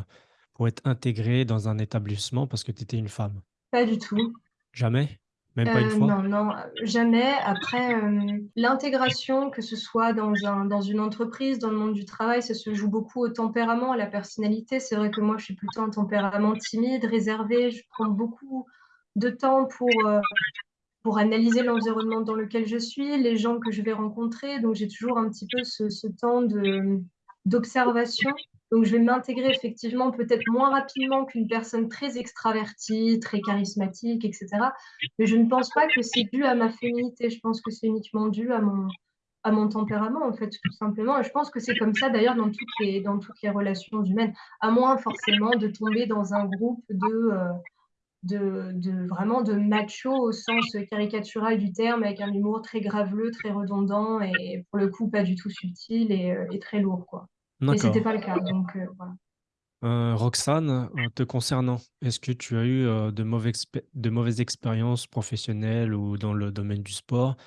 pour être intégré dans un établissement parce que tu étais une femme? Pas du tout. Jamais? Même pas une Euh, fois? non, non, jamais. Après, euh, l'intégration, que ce soit dans un, dans une entreprise, dans le monde du travail, ça se joue beaucoup au tempérament, à la personnalité. C'est vrai que moi, je suis plutôt un tempérament timide, réservé. Je prends beaucoup de temps pour, euh, pour analyser l'environnement dans lequel je suis, les gens que je vais rencontrer. Donc, j'ai toujours un petit peu ce, ce temps d'observation. Donc, je vais m'intégrer effectivement peut-être moins rapidement qu'une personne très extravertie, très charismatique, etc. Mais je ne pense pas que c'est dû à ma féminité. Je pense que c'est uniquement dû à mon, à mon tempérament, en fait, tout simplement. Et je pense que c'est comme ça, d'ailleurs, dans toutes les, dans toutes les relations humaines, à moins forcément de tomber dans un groupe de, euh, de, de, vraiment de macho au sens caricatural du terme, avec un humour très graveleux, très redondant et pour le coup pas du tout subtil et, euh, et très lourd, quoi. Et c'était D'accord. pas le cas, donc euh, voilà. Heu, Roxane, heu, te concernant, est-ce que tu as eu, de mauvais expé de mauvaises expériences professionnelles ou dans le domaine du sport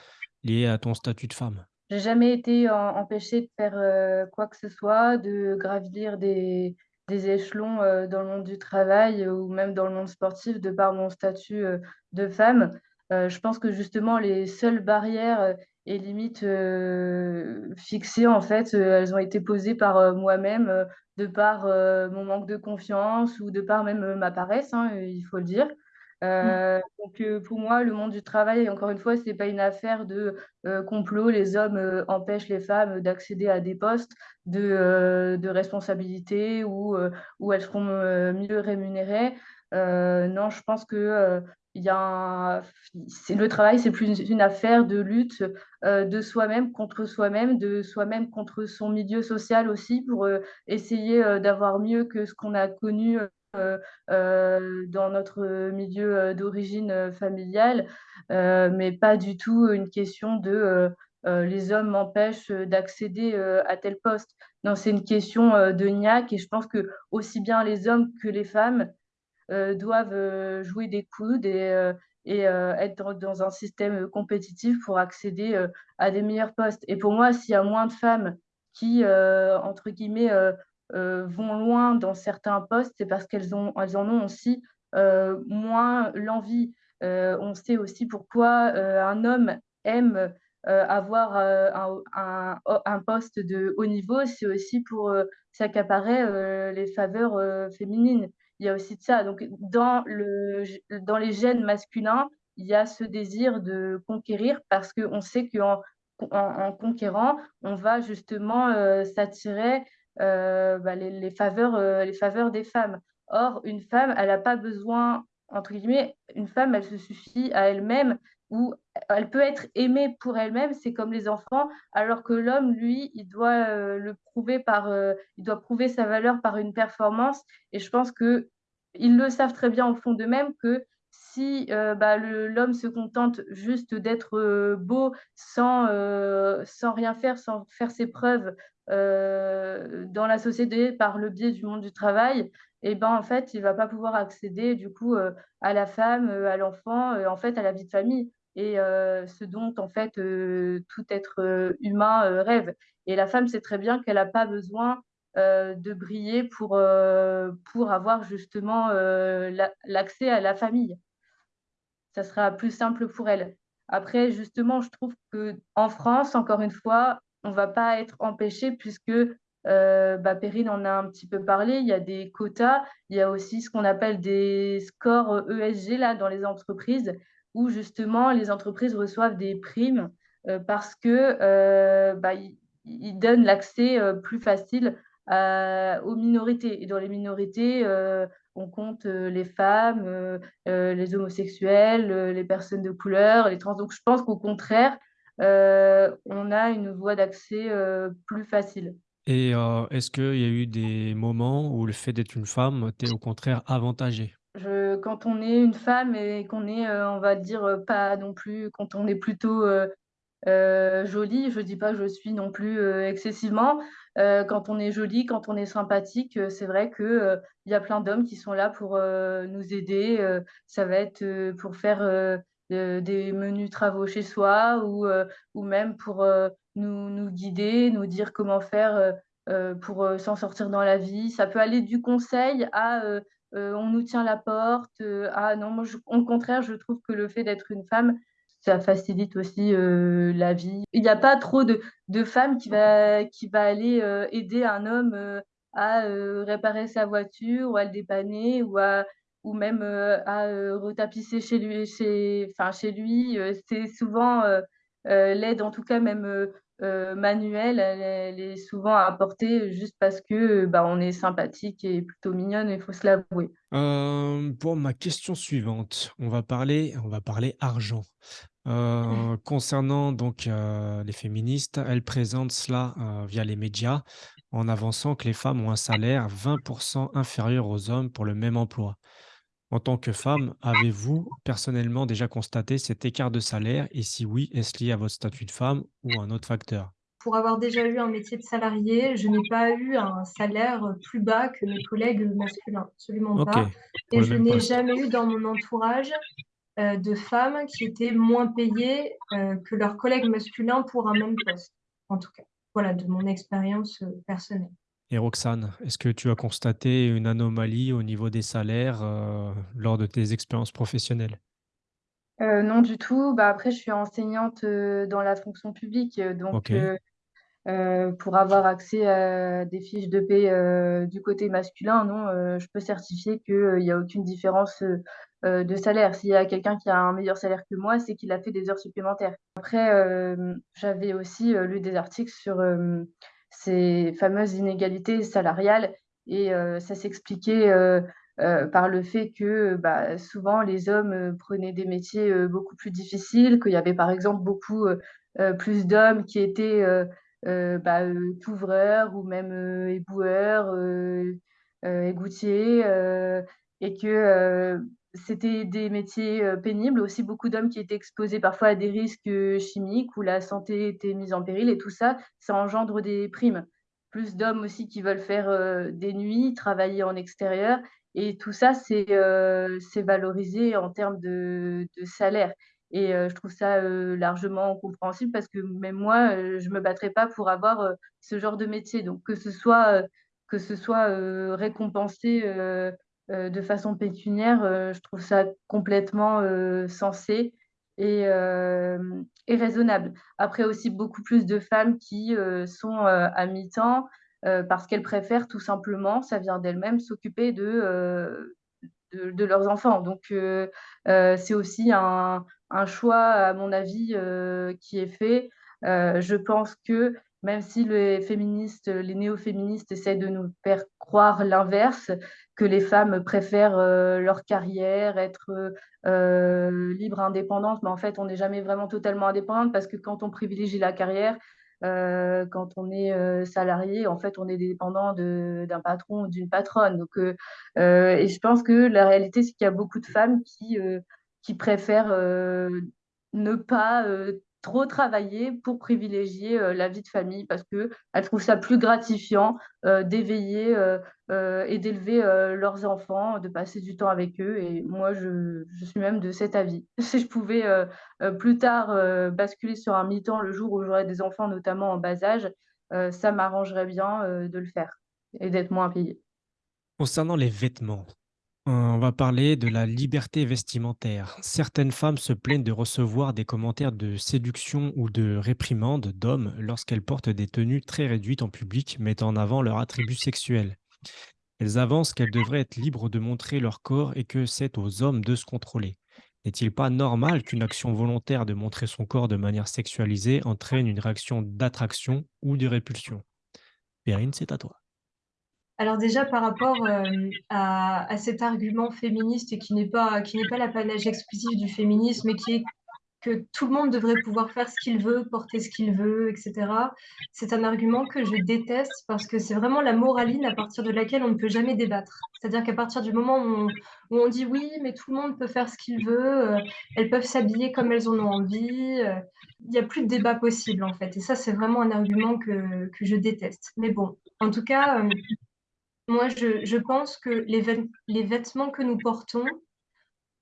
liées à ton statut de femme? J'ai jamais été en empêchée de faire, quoi que ce soit, de gravir des des échelons, dans le monde du travail, ou même dans le monde sportif de par mon statut, de femme. Je pense que justement les seules barrières, et limites, heu, fixées en fait, heu, elles ont été posées par, heu, moi-même, de par, mon manque de confiance ou de par même, ma paresse, hein, il faut le dire. Mm. Heu, donc pour moi, le monde du travail, encore une fois, c'est pas une affaire de, complot, les hommes, empêchent les femmes d'accéder à des postes de, de responsabilité où, heu, où elles seront, mieux rémunérées. Non, je pense que, il y a un le travail, c'est plus une affaire de lutte, heu, de soi-même contre soi-même, de soi-même contre son milieu social aussi pour, heu, essayer, heu, d'avoir mieux que ce qu'on a connu, dans notre milieu, d'origine, familiale mais pas du tout une question de, les hommes m'empêchent, d'accéder, à tel poste. Non, c'est une question, de niaque et je pense que aussi bien les hommes que les femmes, doivent, heu, jouer des coudes et heu, être dans un système, compétitif pour accéder, à des meilleurs postes et pour moi, s'il y a moins de femmes qui, entre guillemets, «vont loin» dans certains postes, c'est parce qu'elles en ont aussi, moins l'envie. On sait aussi pourquoi, un homme aime, avoir, heu, un poste de haut niveau, c'est aussi pour, heu, s'accaparer, les faveurs, féminines. Il y a aussi de ça. Donc dans le dans les gènes masculins, il y a ce désir de conquérir parce qu'on sait qu'en en conquérant, on va justement, heu, s'attirer, heu, bah, les faveurs, heu, les faveurs des femmes. Or, une femme, elle a pas besoin, entre guillemets, une femme, elle se suffit à elle-même ou elle peut être aimée pour elle-même, c'est comme les enfants, alors que l'homme, lui, il doit, heu, le prouver par, heu, il doit prouver sa valeur par une performance. Et je pense qu'ils le savent très bien au fond d'eux-mêmes que si, heu, bah, l'homme se contente juste d'être, heu, beau sans, sans rien faire, sans faire ses preuves, dans la société par le biais du monde du travail et ben, en fait, il va pas pouvoir accéder du coup, à la femme, à l'enfant, en fait, à la vie de famille et heu, ce dont en fait, heu, tout être, heu, humain, rêve et la femme sait très bien qu'elle a pas besoin, de briller pour, pour avoir justement, l'accès à la famille. Ça sera plus simple pour elle. Après justement, je trouve qu'en France, encore une fois, on va pas être empêché puisque, heu, bah, Perrine en a un petit peu parlé, il y a des quotas, il y a aussi ce qu'on appelle des scores, ESG là dans les entreprises où justement les entreprises reçoivent des primes, heu, parce que, heu, bah, ils donnent l'accès, heu, plus facile aux minorités et dans les minorités, on compte, les femmes, les homosexuels, les personnes de couleur, les trans. Donc je pense qu'au contraire, on a une voie d'accès, plus facile. Et est-ce qu'il y a eu des moments où le fait d'être une femme t'est au contraire avantagé? Quand on est une femme et qu'on est, heu, on va dire, heu, pas non plus quand on est plutôt, heu, jolie, je dis pas je suis non plus, excessivement. Quand on est jolie, quand on est sympathique, c'est vrai que, il y a plein d'hommes qui sont là pour, nous aider, ça va être, pour faire, des menus travaux chez soi ou, ou même pour, nous guider, nous dire comment faire, pour, s'en sortir dans la vie. Ça peut aller du conseil à, on nous tient la porte, heu, à non, au contraire, je trouve que le fait d'être une femme, ça facilite aussi, heu, la vie. Il y a pas trop de femmes qui va qui va aller, aider un homme, à, réparer sa voiture ou à le dépanner ou à ou même, à, retapisser chez lui chez enfin chez lui, c'est souvent, l'aide en tout cas même, heu, manuelle, elle est elle est souvent apportée juste parce que, bah, on est sympathique et plutôt mignonne, il faut se l'avouer. Hem, pour ma question suivante, on va parler on va parler argent. Heu, <laughs> concernant donc, les féministes, elles présentent cela, via les médias, en avançant que les femmes ont un salaire 20% inférieur aux hommes pour le même emploi. En tant que femme, avez-vous personnellement déjà constaté cet écart de salaire? Et si oui, est-ce lié à votre statut de femme ou un autre facteur? Pour avoir déjà eu un métier de salarié, je n'ai pas eu un salaire, plus bas que mes collègues, masculins, absolument pas et je n'ai jamais eu dans mon entourage, heu, de femmes qui étaient moins payées, heu, que leurs collègues masculins pour un même poste, en tout cas. Voilà, de mon expérience, heu, personnelle. Et Roxane, est-ce que tu as constaté une anomalie au niveau des salaires, heu, lors de tes expériences professionnelles? Heu, non du tout, bah, après je suis enseignante, heu, dans la fonction publique, donc pour avoir accès à des fiches de paie, du côté masculin, non, je peux certifier qu'il y a aucune différence, de salaire. S'il y a quelqu'un qui a un meilleur salaire que moi, c'est qu'il a fait des heures supplémentaires. Après, j'avais aussi, lu des articles sur, ces fameuses inégalités salariales et heu, ça s'expliquait, heu heu, par le fait que, bah, souvent les hommes, prenaient des métiers, beaucoup plus difficiles, qu'il y avait par exemple beaucoup, plus d'hommes qui étaient, bah, couvreurs ou même, éboueurs, égoutiers, et que, c'était des métiers, heu, pénibles. Aussi beaucoup d'hommes qui étaient exposés parfois à des risques, heu, chimiques où la santé était mise en péril et tout ça, ça engendre des primes. Plus d'hommes aussi qui veulent faire, heu, des nuits, travailler en extérieur et tout ça, c'est, valorisé en termes de salaire. Et je trouve ça, largement compréhensible parce que même moi, je me battrais pas pour avoir, ce genre de métier. Donc que ce soit, que ce soit, récompensé, heu, de façon pécuniaire, heu, je trouve ça complètement, heu, sensé et raisonnable. Après aussi beaucoup plus de femmes qui, sont, à mi-temps, parce qu'elles préfèrent tout simplement, ça vient d'elles-mêmes, s'occuper de, de de leurs enfants. Donc c'est aussi un un choix à mon avis, qui est fait. Je pense que même si les féministes, les néo-féministes essaient de nous faire croire l'inverse, que les femmes préfèrent, heu, leur carrière, être, heu heu, libres, indépendantes, mais en fait, on n'est jamais vraiment totalement indépendante parce que quand on privilégie la carrière, heu, quand on est, salarié, en fait, on est dépendant d'un patron ou d'une patronne. Donc et je pense que la réalité, c'est qu'il y a beaucoup de femmes qui, qui préfèrent, ne pas, trop travailler pour privilégier, heu, la vie de famille parce qu'elles trouvent ça plus gratifiant, heu, d'éveiller, heu et d'élever, leurs enfants, de passer du temps avec eux et moi je je suis même de cet avis. <laughs> Si je pouvais, plus tard, basculer sur un mi-temps le jour où j'aurais des enfants, notamment en bas âge, ça m'arrangerait bien, de le faire et d'être moins payée. concernant les vêtements, on va parler de la liberté vestimentaire. Certaines femmes se plaignent de recevoir des commentaires de séduction ou de réprimande d'hommes lorsqu'elles portent des tenues très réduites en public, mettant en avant leurs attributs sexuels. Elles avancent qu'elles devraient être libres de montrer leur corps et que c'est aux hommes de se contrôler. N'est-il pas normal qu'une action volontaire de montrer son corps de manière sexualisée entraîne une réaction d'attraction ou de répulsion? Perrine, c'est à toi. Alors déjà par rapport, hem, à cet argument féministe qui n'est pas qui n'est pas l'apanage exclusif du féminisme et qui est que tout le monde devrait pouvoir faire ce qu'il veut, porter ce qu'il veut et cetera. C'est un argument que je déteste parce que c'est vraiment la moraline à partir de laquelle on ne peut jamais débattre. C'est-à-dire qu'à partir du moment où on dit: «Oui, mais tout le monde peut faire ce qu'il veut, heu, elles peuvent s'habiller comme elles en ont envie», heu, il y a plus de débat possible en fait et ça, c'est vraiment un argument que que je déteste. Mais bon, en tout cas, moi je je pense que les vêt les vêtements que nous portons,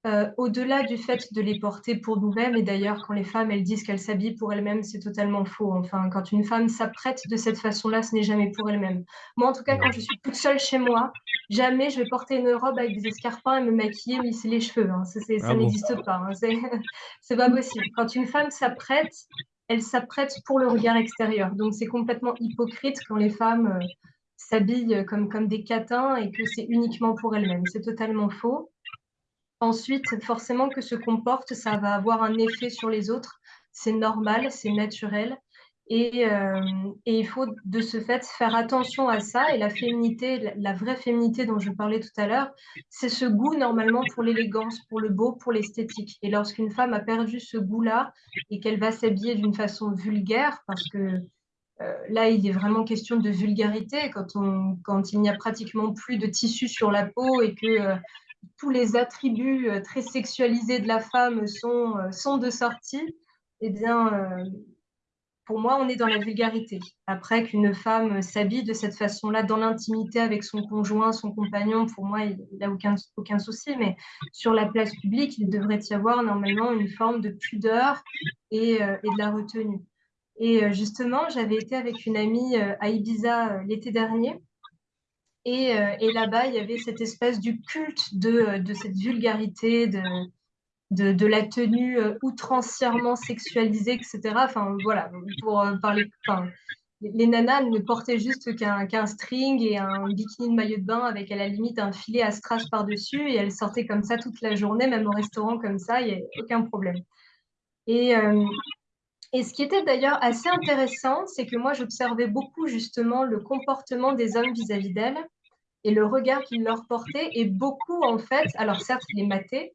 Heu, au-delà du fait de les porter pour nous-mêmes et d'ailleurs quand les femmes, elles disent qu'elles s'habillent pour elles-mêmes, c'est totalement faux. Enfin, quand une femme s'apprête de cette façon-là, ce n'est jamais pour elle-même. Moi, en tout cas, quand je suis toute seule chez moi, jamais je vais porter une robe avec des escarpins et me maquiller, me lisser les cheveux, hein. Ça c'est ça Ah bon? n'existe pas, hein, c'est <laughs> c'est pas possible. Quand une femme s'apprête, elle s'apprête pour le regard extérieur. Donc c'est complètement hypocrite quand les femmes, heu, s'habillent, comme comme des catins et que c'est uniquement pour elles-mêmes. C'est totalement faux. ensuite, forcément que se comporte, ça va avoir un effet sur les autres. C'est normal, c'est naturel. Et, euh, et, il faut de ce fait faire attention à ça. Et la féminité, la, vraie féminité dont je parlais tout à l'heure, c'est ce goût normalement pour l'élégance, pour le beau, pour l'esthétique. Et lorsqu'une femme a perdu ce goût-là et qu'elle va s'habiller d'une façon vulgaire, parce que là, il est vraiment question de vulgarité quand, il n'y a pratiquement plus de tissu sur la peau et que euh, tous les attributs euh, très sexualisés de la femme sont, euh, de sortie, eh bien, euh, pour moi, on est dans la vulgarité. Après qu'une femme s'habille de cette façon-là dans l'intimité avec son conjoint, son compagnon, pour moi, il n'a aucun, aucun souci. Mais sur la place publique, il devrait y avoir normalement une forme de pudeur euh, et de la retenue. Et euh, justement, j'avais été avec une amie euh, à Ibiza euh, l'été dernier. Et, là-bas, il y avait cette espèce du culte de, cette vulgarité, de, la tenue outrancièrement sexualisée, etc. Enfin, voilà, pour parler. Les nanas ne portaient juste qu'un string et un bikini de maillot de bain avec à la limite un filet à strass par-dessus et elles sortaient comme ça toute la journée, même au restaurant comme ça, il n'y a aucun problème. Et, et ce qui était d'ailleurs assez intéressant, c'est que moi j'observais beaucoup justement le comportement des hommes vis-à-vis d'elles et le regard qu'ils leur portaient et beaucoup en fait, alors certes les matés,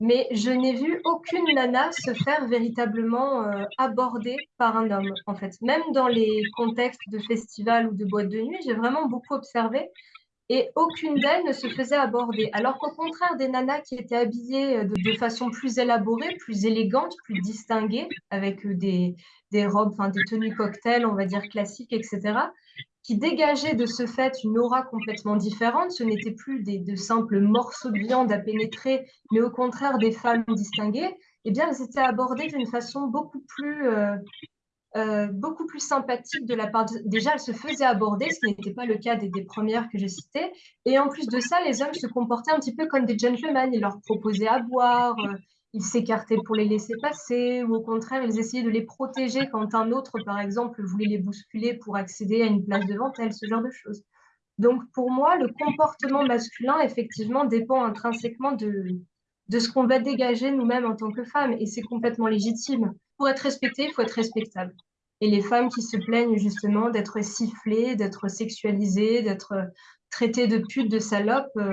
mais je n'ai vu aucune nana se faire véritablement euh, aborder par un homme, en fait. Même dans les contextes de festivals ou de boîtes de nuit, j'ai vraiment beaucoup observé et aucune d'elles ne se faisait aborder. Alors qu'au contraire, des nanas qui étaient habillées euh, de, façon plus élaborée, plus élégante, plus distinguée, avec euh, des, robes, enfin des tenues cocktails, on va dire classiques, etc., qui dégageaient de ce fait une aura complètement différente. Ce n'étaient plus des, de simples morceaux de viande à pénétrer, mais au contraire des femmes distinguées. Eh bien, elles étaient abordées d'une façon beaucoup plus, euh, euh, beaucoup plus sympathique de la part. Déjà, elles se faisaient aborder, ce n'était pas le cas des, des premières que j'ai citées. Et en plus de ça, les hommes se comportaient un petit peu comme des gentlemen. Ils leur proposaient à boire, euh, ils s'écartaient pour les laisser passer, ou au contraire, ils essayaient de les protéger quand un autre, par exemple, voulait les bousculer pour accéder à une place devant elle, ce genre de choses. Donc, pour moi, le comportement masculin, effectivement, dépend intrinsèquement de, de ce qu'on va dégager nous-mêmes en tant que femmes, et c'est complètement légitime. Pour être respecté, il faut être respectable. Et les femmes qui se plaignent justement d'être sifflées, d'être sexualisées, d'être traitées de putes, de salopes, euh,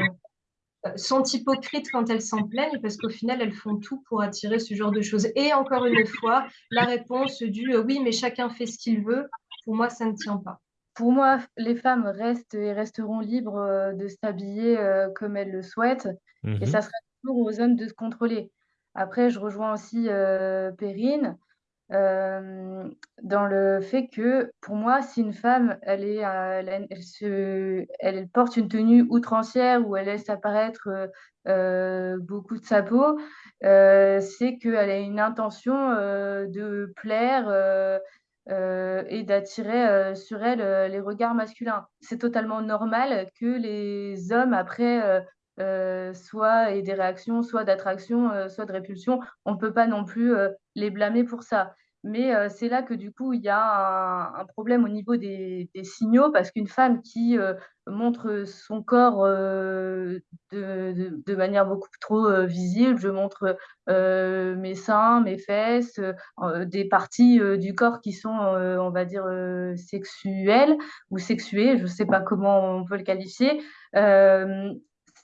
sont hypocrites quand elles s'en plaignent parce qu'au final, elles font tout pour attirer ce genre de choses. Et encore une fois, la réponse du euh, oui, mais chacun fait ce qu'il veut, pour moi, ça ne tient pas. Pour moi, les femmes restent et resteront libres euh, de s'habiller comme elles le souhaitent Mmh et mh. ça sera toujours aux hommes de se contrôler. Après, je rejoins aussi euh, Perrine euh, dans le fait que pour moi, si une femme, elle euh, porte une tenue outrancière où elle laisse apparaître euh, beaucoup de sa peau, c'est qu'elle a une intention de plaire et d'attirer sur elle les regards masculins. C'est totalement normal que les hommes, après, euh, soit aient des réactions, soit d'attraction, euh, soit de répulsion. On ne peut pas non plus euh, les blâmer pour ça. Mais c'est là que du coup, il y a un, problème au niveau des, signaux, parce qu'une femme qui montre son corps de, manière beaucoup trop visible, je montre mes seins, mes fesses, des parties du corps qui sont, on va dire, sexuelles ou sexuées, je ne sais pas comment on peut le qualifier.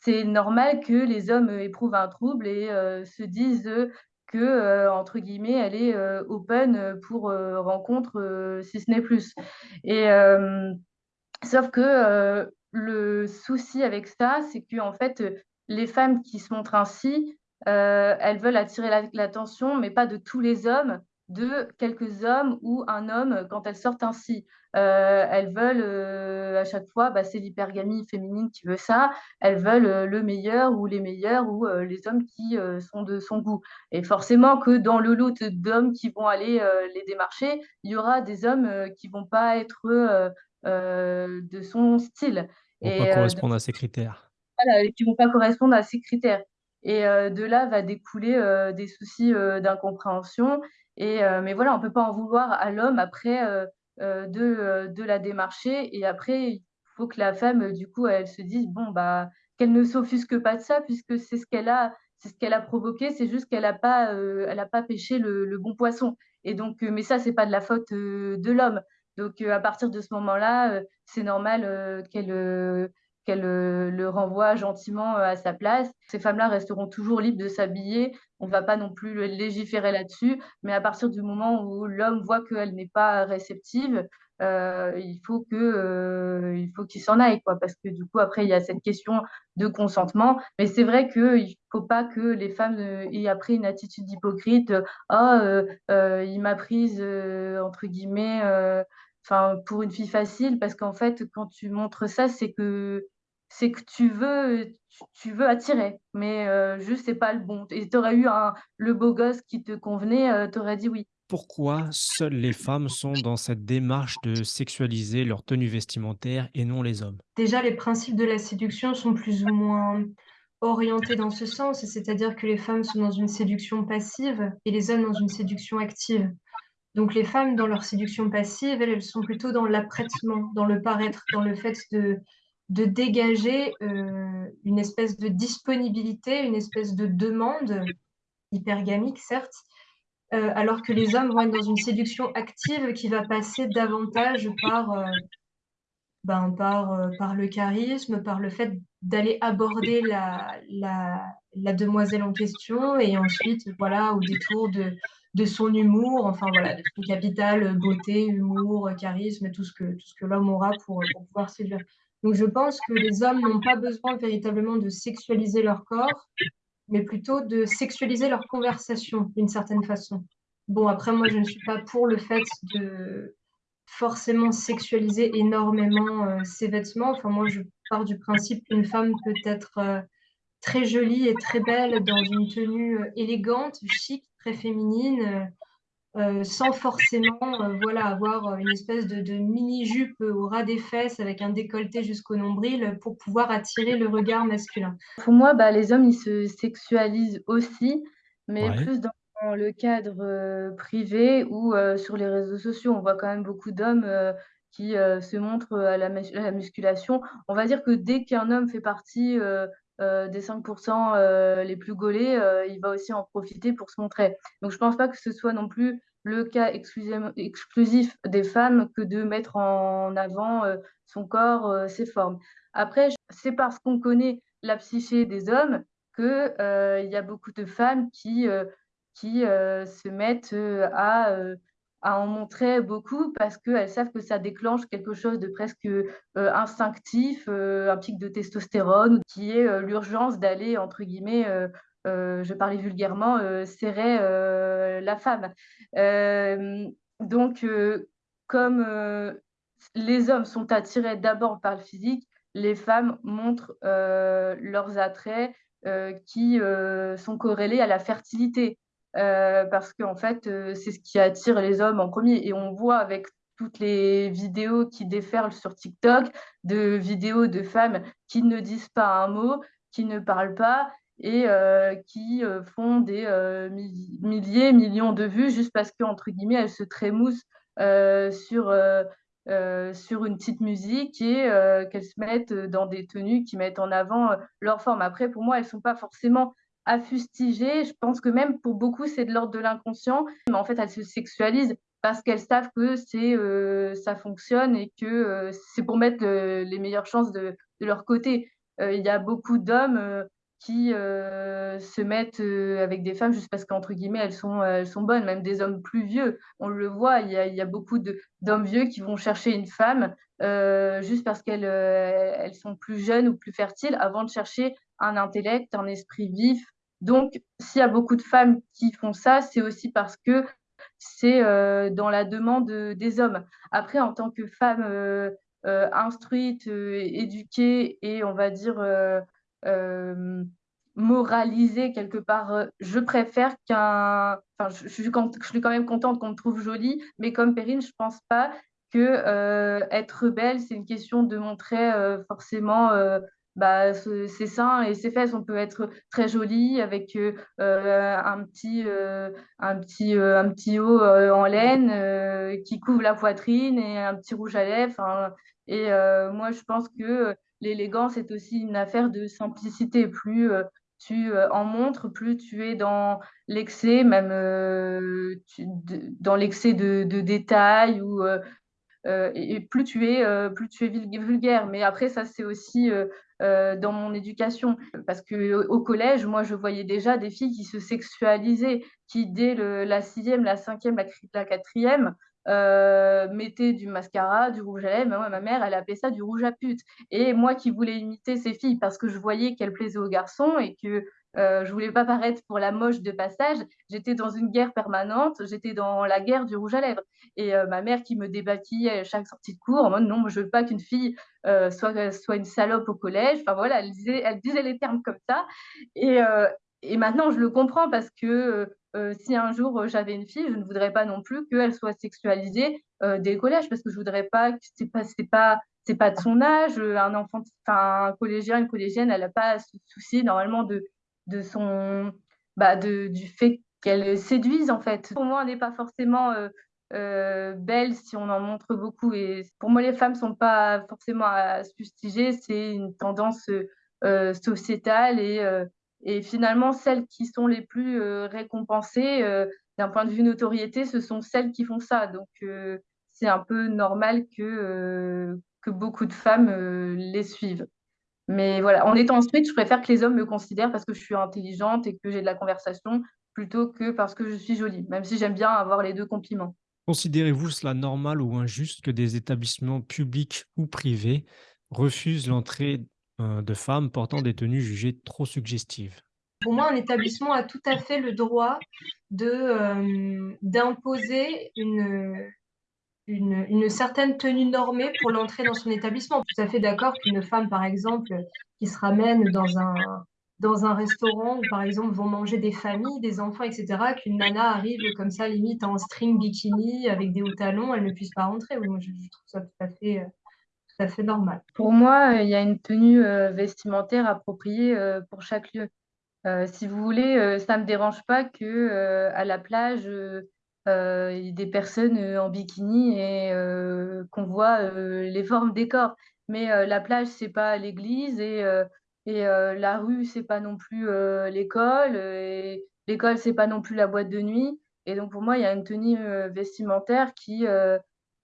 Euh, c'est normal que les hommes éprouvent un trouble et euh, se disent que, euh, entre guillemets, elle est euh, open pour euh, rencontre, euh, si ce n'est plus. Et euh, sauf que euh, le souci avec ça, c'est que en fait, les femmes qui se montrent ainsi, euh, elles veulent attirer la- l'attention, mais pas de tous les hommes, de quelques hommes ou un homme quand elles sortent ainsi. Euh, elles veulent euh, à chaque fois, bah, c'est l'hypergamie féminine qui veut ça, elles veulent euh, le meilleur ou les meilleurs ou les hommes qui sont de son goût. Et forcément que dans le lot d'hommes qui vont aller les démarcher, il y aura des hommes qui vont pas être de son style Vont pas de- correspondre à ces critères. voilà, qui vont pas correspondre à ces critères. Et de là va découler des soucis d'incompréhension. Et euh, mais voilà, on peut pas en vouloir à l'homme après euh, euh, de, la démarcher. Et après, il faut que la femme, du coup, elle se dise bon bah qu'elle ne s'offusque pas de ça puisque c'est ce qu'elle a, ce qu'elle a provoqué, c'est juste qu'elle n'a pas, elle pas pêché le, le, bon poisson. Et donc, mais ça, c'est pas de la faute de l'homme. Donc, à partir de ce moment-là, c'est normal qu'elle qu'elle le renvoie gentiment à sa place. Ces femmes-là resteront toujours libres de s'habiller. On ne va pas non plus légiférer là-dessus. Mais à partir du moment où l'homme voit qu'elle n'est pas réceptive, euh, il faut que euh, qu'il s'en aille quoi parce que du coup après il y a cette question de consentement mais c'est vrai que il faut pas que les femmes euh, aient après une attitude hypocrite oh il m'a prise entre guillemets enfin pour une fille facile parce qu'en fait quand tu montres ça c'est que c'est que tu veux tu, veux attirer mais juste c'est pas le bon et tu aurais eu un le beau gosse qui te convenait tu aurais dit oui Pourquoi seules les femmes sont dans cette démarche de sexualiser leur tenue vestimentaire et non les hommes? Déjà, les principes de la séduction sont plus ou moins orientés dans ce sens, c'est-à-dire que les femmes sont dans une séduction passive et les hommes dans une séduction active. Donc les femmes, dans leur séduction passive, elles, elles sont plutôt dans l'apprêtement, dans le paraître, dans le fait de, de dégager euh, une espèce de disponibilité, une espèce de demande hypergamique, certes, euh, alors que les hommes vont être dans une séduction active qui va passer davantage par, euh, ben, le charisme, par le fait d'aller aborder la, demoiselle en question et ensuite, voilà, au détour de, de son humour, enfin voilà, de son capital, beauté, humour, charisme, tout ce que, tout ce que l'homme aura pour, pour pouvoir séduire. Donc je pense que les hommes n'ont pas besoin véritablement de sexualiser leur corps, mais plutôt de sexualiser leur conversation d'une certaine façon. Bon, après, moi, je ne suis pas pour le fait de forcément sexualiser énormément euh, ses vêtements. Enfin, moi, je pars du principe qu'une femme peut être euh, très jolie et très belle dans une tenue euh, élégante, chic, très féminine, euh, sans forcément euh, voilà, avoir une espèce de, de mini-jupe au ras des fesses avec un décolleté jusqu'au nombril pour pouvoir attirer le regard masculin. Pour moi, bah, les hommes, ils se sexualisent aussi, mais Ouais. plus dans le cadre euh, privé ou sur les réseaux sociaux. On voit quand même beaucoup d'hommes qui se montrent à la, à la, musculation. On va dire que dès qu'un homme fait partie euh, des 5% euh, les plus gaulés, euh, il va aussi en profiter pour se montrer. Donc je ne pense pas que ce soit non plus le cas exclusif des femmes que de mettre en avant son corps, ses formes. Après, c'est parce qu'on connaît la psyché des hommes qu'il y a beaucoup de femmes qui, qui se mettent à à en montrer beaucoup parce qu'elles savent que ça déclenche quelque chose de presque euh, instinctif, euh, un pic de testostérone, qui est euh, l'urgence d'aller, entre guillemets, je parlais vulgairement, serrer la femme. donc, comme les hommes sont attirés d'abord par le physique, les femmes montrent leurs attraits qui sont corrélés à la fertilité. Euh, parce qu'en fait, euh, c'est ce qui attire les hommes en premier. Et on voit avec toutes les vidéos qui déferlent sur TikTok, de vidéos de femmes qui ne disent pas un mot, qui ne parlent pas et euh, qui font des milliers, millions de vues juste parce qu'entre guillemets, elles se trémoussent sur, sur une petite musique et qu'elles se mettent dans des tenues qui mettent en avant leur forme. Après, pour moi, elles ne sont pas forcément à fustiger. Je pense que même pour beaucoup, c'est de l'ordre de l'inconscient. Mais en fait, elles se sexualisent parce qu'elles savent que c'est euh, ça fonctionne et que euh, c'est pour mettre les meilleures chances de, leur côté. Euh, il y a beaucoup d'hommes qui se mettent avec des femmes juste parce qu'entre guillemets, elles sont, bonnes, même des hommes plus vieux. On le voit, il y a, beaucoup d'hommes vieux qui vont chercher une femme juste parce qu'elles elles sont plus jeunes ou plus fertiles avant de chercher un intellect, un esprit vif, donc, s'il y a beaucoup de femmes qui font ça, c'est aussi parce que c'est euh, dans la demande des hommes. Après, en tant que femme euh, euh, instruite, éduquée et on va dire moralisée quelque part, je préfère qu'un. Enfin, je, je, suis quand même contente qu'on me trouve jolie, mais comme Perrine, je pense pas que être belle, c'est une question de montrer forcément bah, ses seins et ses fesses, on peut être très jolie avec euh, un petit, euh, un petit, euh, un petit haut en laine qui couvre la poitrine et un petit rouge à lèvres. Hein. Et moi, je pense que l'élégance est aussi une affaire de simplicité. Plus tu en montres, plus tu es dans l'excès, même dans l'excès de, de, détails ou et, plus tu es plus tu es vulgaire. Mais après, ça c'est aussi dans mon éducation. Parce que au collège, moi, je voyais déjà des filles qui se sexualisaient, qui dès la sixième, la cinquième, la, la quatrième, euh, mettaient du mascara, du rouge à lèvres. Moi, ma mère, elle appelait ça du rouge à pute. Et moi qui voulais imiter ces filles parce que je voyais qu'elles plaisaient aux garçons et que euh, je voulais pas paraître pour la moche de passage, j'étais dans une guerre permanente, j'étais dans la guerre du rouge à lèvres. Et euh, ma mère qui me débattillait à chaque sortie de cours en mode non, je veux pas qu'une fille euh, soit, soit une salope au collège. Enfin voilà, elle disait, elle disait les termes comme ça. Et, euh, et maintenant, je le comprends parce que si un jour j'avais une fille, je ne voudrais pas non plus qu'elle soit sexualisée euh, dès le collège parce que je voudrais pas que c'est pas c'est pas c'est pas de son âge. Un enfant, enfin un collégien, une collégienne, elle n'a pas à se soucier normalement de de son bah de du fait qu'elle séduise en fait. Pour moi, on n'est pas forcément euh, belle si on en montre beaucoup. Et pour moi, les femmes sont pas forcément à se fustiger, c'est une tendance euh, sociétale et et finalement, celles qui sont les plus euh, récompensées euh, d'un point de vue notoriété, ce sont celles qui font ça. Donc, euh, c'est un peu normal que, que beaucoup de femmes les suivent. Mais voilà, en étant street, je préfère que les hommes me considèrent parce que je suis intelligente et que j'ai de la conversation plutôt que parce que je suis jolie, même si j'aime bien avoir les deux compliments. Considérez-vous cela normal ou injuste que des établissements publics ou privés refusent l'entrée de femmes portant des tenues jugées trop suggestives? Pour moi, un établissement a tout à fait le droit de, d'imposer une, une, certaine tenue normée pour l'entrée dans son établissement. Tout à fait d'accord qu'une femme, par exemple, qui se ramène dans un, dans un restaurant où, par exemple, vont manger des familles, des enfants, etc., qu'une nana arrive comme ça, limite en string bikini avec des hauts talons, elle ne puisse pas rentrer. Moi, je, trouve ça tout à fait tout à fait normal. Pour moi, il y a une tenue euh, vestimentaire appropriée euh, pour chaque lieu. Euh, si vous voulez, ça ne me dérange pas que à la plage, ait des personnes en bikini et qu'on voit les formes des corps. Mais la plage, c'est pas l'église et, et la rue, c'est pas non plus l'école et l'école, c'est pas non plus la boîte de nuit. Et donc pour moi, il y a une tenue vestimentaire qui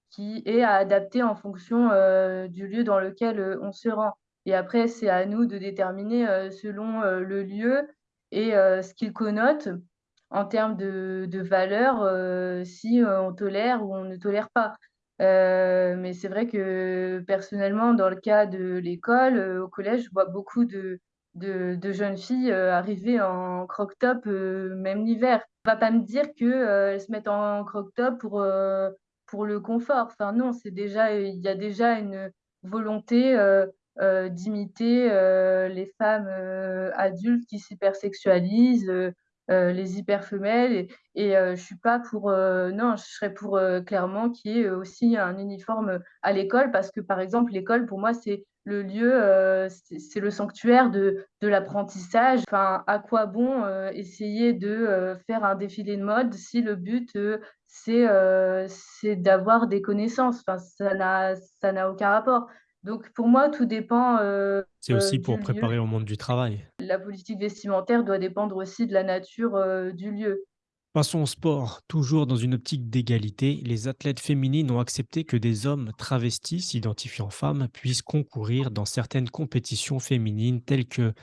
qui est à adapter en fonction euh, du lieu dans lequel euh, on se rend. Et après, c'est à nous de déterminer euh, selon le lieu et ce qu'il connote en termes de, de valeur, si on tolère ou on ne tolère pas. mais c'est vrai que personnellement, dans le cas de l'école, au collège, je vois beaucoup de, de, jeunes filles arriver en croc-top, même l'hiver. On va pas me dire qu'elles se mettent en croc-top pour pour le confort. Enfin, non, c'est déjà, il y a déjà une volonté euh, euh, d'imiter euh, les femmes adultes qui s'hypersexualisent, les hyperfemelles. Et, et je suis pas pour, non, je serais pour clairement qu'il y ait aussi un uniforme à l'école parce que, par exemple, l'école, pour moi, c'est le lieu, c'est le sanctuaire de, de l'apprentissage. Enfin, à quoi bon essayer de faire un défilé de mode si le but, c'est c'est d'avoir des connaissances? Enfin, ça n'a aucun rapport. Donc pour moi, tout dépend C'est aussi pour lieu. préparer au monde du travail. La politique vestimentaire doit dépendre aussi de la nature du lieu. Passons au sport. Toujours dans une optique d'égalité, les athlètes féminines ont accepté que des hommes travestis s'identifiant femmes puissent concourir dans certaines compétitions féminines telles que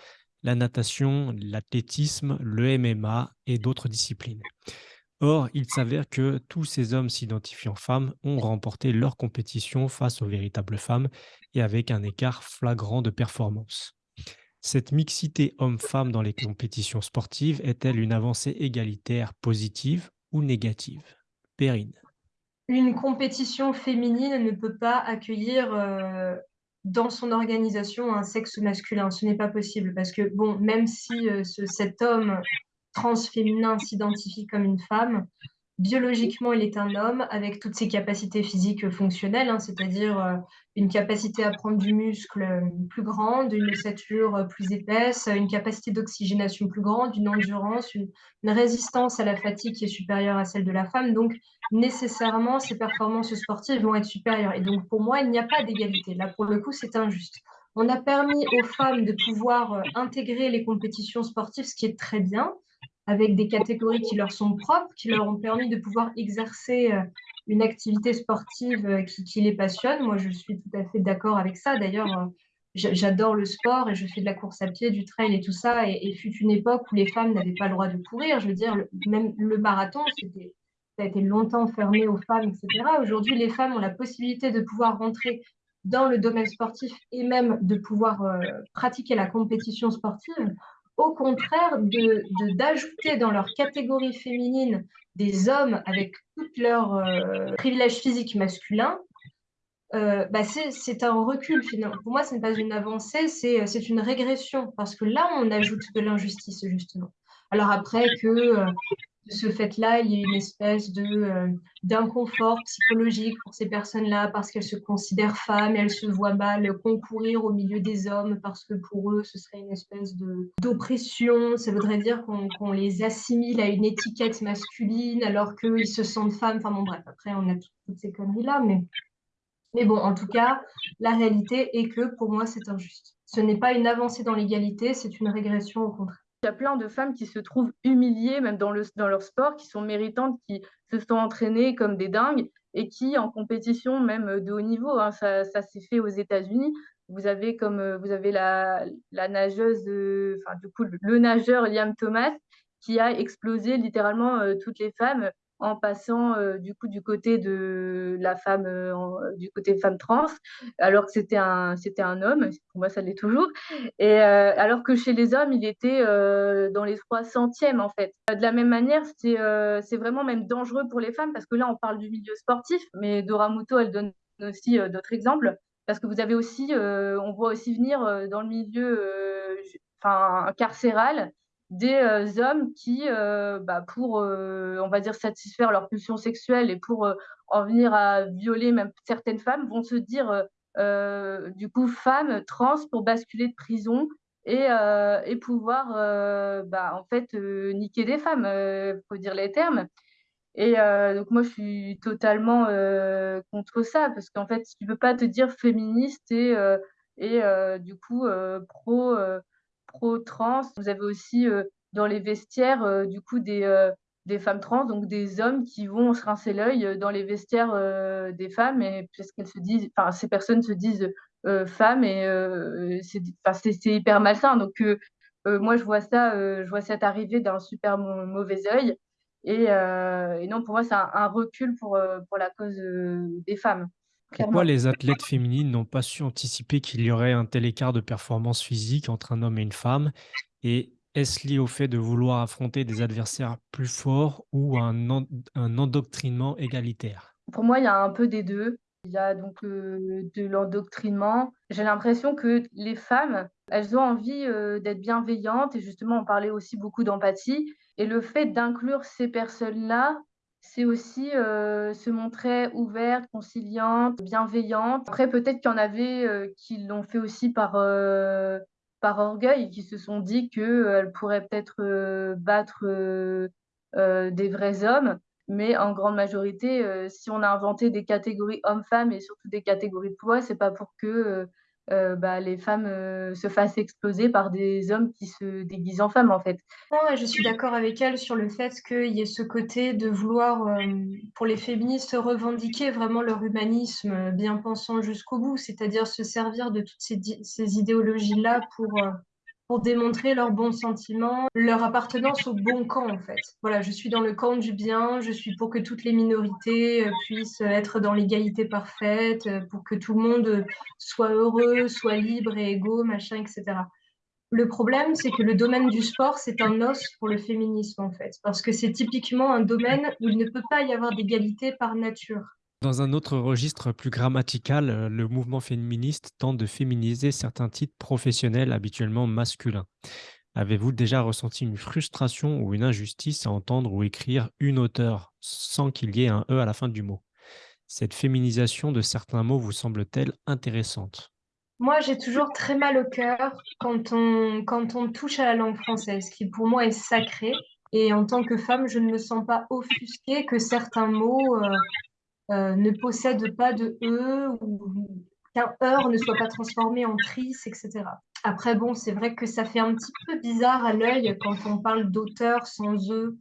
la natation, l'athlétisme, le MMA et d'autres disciplines. Or, il s'avère que tous ces hommes s'identifiant femmes ont remporté leur compétition face aux véritables femmes et avec un écart flagrant de performance. Cette mixité homme-femme dans les compétitions sportives est-elle une avancée égalitaire positive ou négative? Perrine. Une compétition féminine ne peut pas accueillir euh, dans son organisation un sexe masculin. Ce n'est pas possible parce que, bon, même si euh, ce- cet homme transféminin s'identifie comme une femme. Biologiquement, il est un homme avec toutes ses capacités physiques fonctionnelles, hein, c'est-à-dire euh, une capacité à prendre du muscle euh, plus grande, une ossature euh, plus épaisse, une capacité d'oxygénation plus grande, une endurance, une, une résistance à la fatigue qui est supérieure à celle de la femme. Donc, nécessairement, ses performances sportives vont être supérieures. Et donc, pour moi, il n'y a pas d'égalité. Là, pour le coup, c'est injuste. On a permis aux femmes de pouvoir intégrer les compétitions sportives, ce qui est très bien, avec des catégories qui leur sont propres, qui leur ont permis de pouvoir exercer euh, une activité sportive euh, qui, les passionne. Moi, je suis tout à fait d'accord avec ça. D'ailleurs, j'adore le sport et je fais de la course à pied, du trail et tout ça. Et, fut une époque où les femmes n'avaient pas le droit de courir. Je veux dire, même le marathon, ça a été longtemps fermé aux femmes, etc. Aujourd'hui, les femmes ont la possibilité de pouvoir rentrer dans le domaine sportif et même de pouvoir euh, pratiquer la compétition sportive. Au contraire, d'ajouter de, dans leur catégorie féminine des hommes avec tous leurs euh, privilèges physiques masculins, euh, bah c'est un recul finalement. Pour moi, ce n'est pas une avancée, c'est une régression parce que là, on ajoute de l'injustice justement. Alors après que de ce fait-là, il y a une espèce de euh, d'inconfort psychologique pour ces personnes-là parce qu'elles se considèrent femmes, elles se voient mal concourir au milieu des hommes parce que pour eux, ce serait une espèce d'oppression. Ça voudrait dire qu'on les assimile à une étiquette masculine alors qu'ils se sentent femmes. Enfin bon, bref, après, on a toutes ces conneries-là, mais mais bon, en tout cas, la réalité est que pour moi, c'est injuste. Ce n'est pas une avancée dans l'égalité, c'est une régression au contraire. Il y a plein de femmes qui se trouvent humiliées, même dans, le, dans leur sport, qui sont méritantes, qui se sont entraînées comme des dingues et qui, en compétition, même de haut niveau, hein, ça, s'est fait aux États-Unis. Vous avez comme euh, vous avez la, la nageuse, enfin du coup le nageur Liam Thomas qui a explosé littéralement euh, toutes les femmes en passant euh, du coup du côté de la femme, euh, du côté femme trans, alors que c'était un, c'était un homme, pour moi ça l'est toujours, et euh, alors que chez les hommes il était dans les trois centièmes en fait. De la même manière, c'est, c'est vraiment même dangereux pour les femmes parce que là on parle du milieu sportif, mais Dora Muto elle donne aussi d'autres exemples parce que vous avez aussi, on voit aussi venir dans le milieu, enfin carcéral des euh, hommes qui, euh, bah, pour, euh, on va dire, satisfaire leur pulsion sexuelle et pour en venir à violer même certaines femmes, vont se dire, du coup, femmes trans pour basculer de prison et, et pouvoir, bah, en fait, niquer des femmes, il faut dire les termes. Et donc moi, je suis totalement contre ça, parce qu'en fait, tu ne peux pas te dire féministe et, et du coup pro trans. Vous avez aussi euh, dans les vestiaires, euh, du coup, des, euh, des femmes trans, donc des hommes qui vont se rincer l'œil dans les vestiaires des femmes, et parce qu'elles se disent, enfin, ces personnes se disent femmes, et c'est hyper malsain. Donc, moi, je vois ça, je vois cette arrivée d'un super mauvais œil. Et, non, pour moi, c'est un, recul pour, pour la cause des femmes. Pourquoi les athlètes féminines n'ont pas su anticiper qu'il y aurait un tel écart de performance physique entre un homme et une femme? Et est-ce lié au fait de vouloir affronter des adversaires plus forts ou un, un endoctrinement égalitaire? Pour moi, il y a un peu des deux. Il y a donc euh, de l'endoctrinement. J'ai l'impression que les femmes, elles ont envie euh, d'être bienveillantes et justement, on parlait aussi beaucoup d'empathie. Et le fait d'inclure ces personnes-là c'est aussi euh, se montrer ouverte, conciliante, bienveillante. Après, peut-être qu'il y en avait euh, qui l'ont fait aussi par, euh, par orgueil, qui se sont dit qu'elles pourraient peut-être battre des vrais hommes. Mais en grande majorité, si on a inventé des catégories hommes-femmes et surtout des catégories de poids, c'est pas pour que euh, bah, les femmes euh, se fassent exploser par des hommes qui se déguisent en femmes, en fait. je suis d'accord avec elle sur le fait qu'il y ait ce côté de vouloir, euh, pour les féministes, revendiquer vraiment leur humanisme bien pensant jusqu'au bout, c'est-à-dire se servir de toutes ces, ces idéologies-là pour pour démontrer leurs bons sentiments, leur appartenance au bon camp en fait. Voilà, je suis dans le camp du bien, je suis pour que toutes les minorités euh, puissent être dans l'égalité parfaite, euh, pour que tout le monde soit heureux, soit libre et égaux, machin, etc. Le problème, c'est que le domaine du sport, c'est un os pour le féminisme en fait, parce que c'est typiquement un domaine où il ne peut pas y avoir d'égalité par nature. Dans un autre registre plus grammatical, euh, le mouvement féministe tente de féminiser certains titres professionnels habituellement masculins. Avez-vous déjà ressenti une frustration ou une injustice à entendre ou écrire une auteure sans qu'il y ait un E à la fin du mot? Cette féminisation de certains mots vous semble-t-elle intéressante? Moi, j'ai toujours très mal au cœur quand on, touche à la langue française, qui pour moi est sacrée. Et en tant que femme, je ne me sens pas offusquée que certains mots euh, euh, ne possède pas de E ou qu'un heure ne soit pas transformé en trice, etc. Après, bon, c'est vrai que ça fait un petit peu bizarre à l'œil quand on parle d'auteur sans eux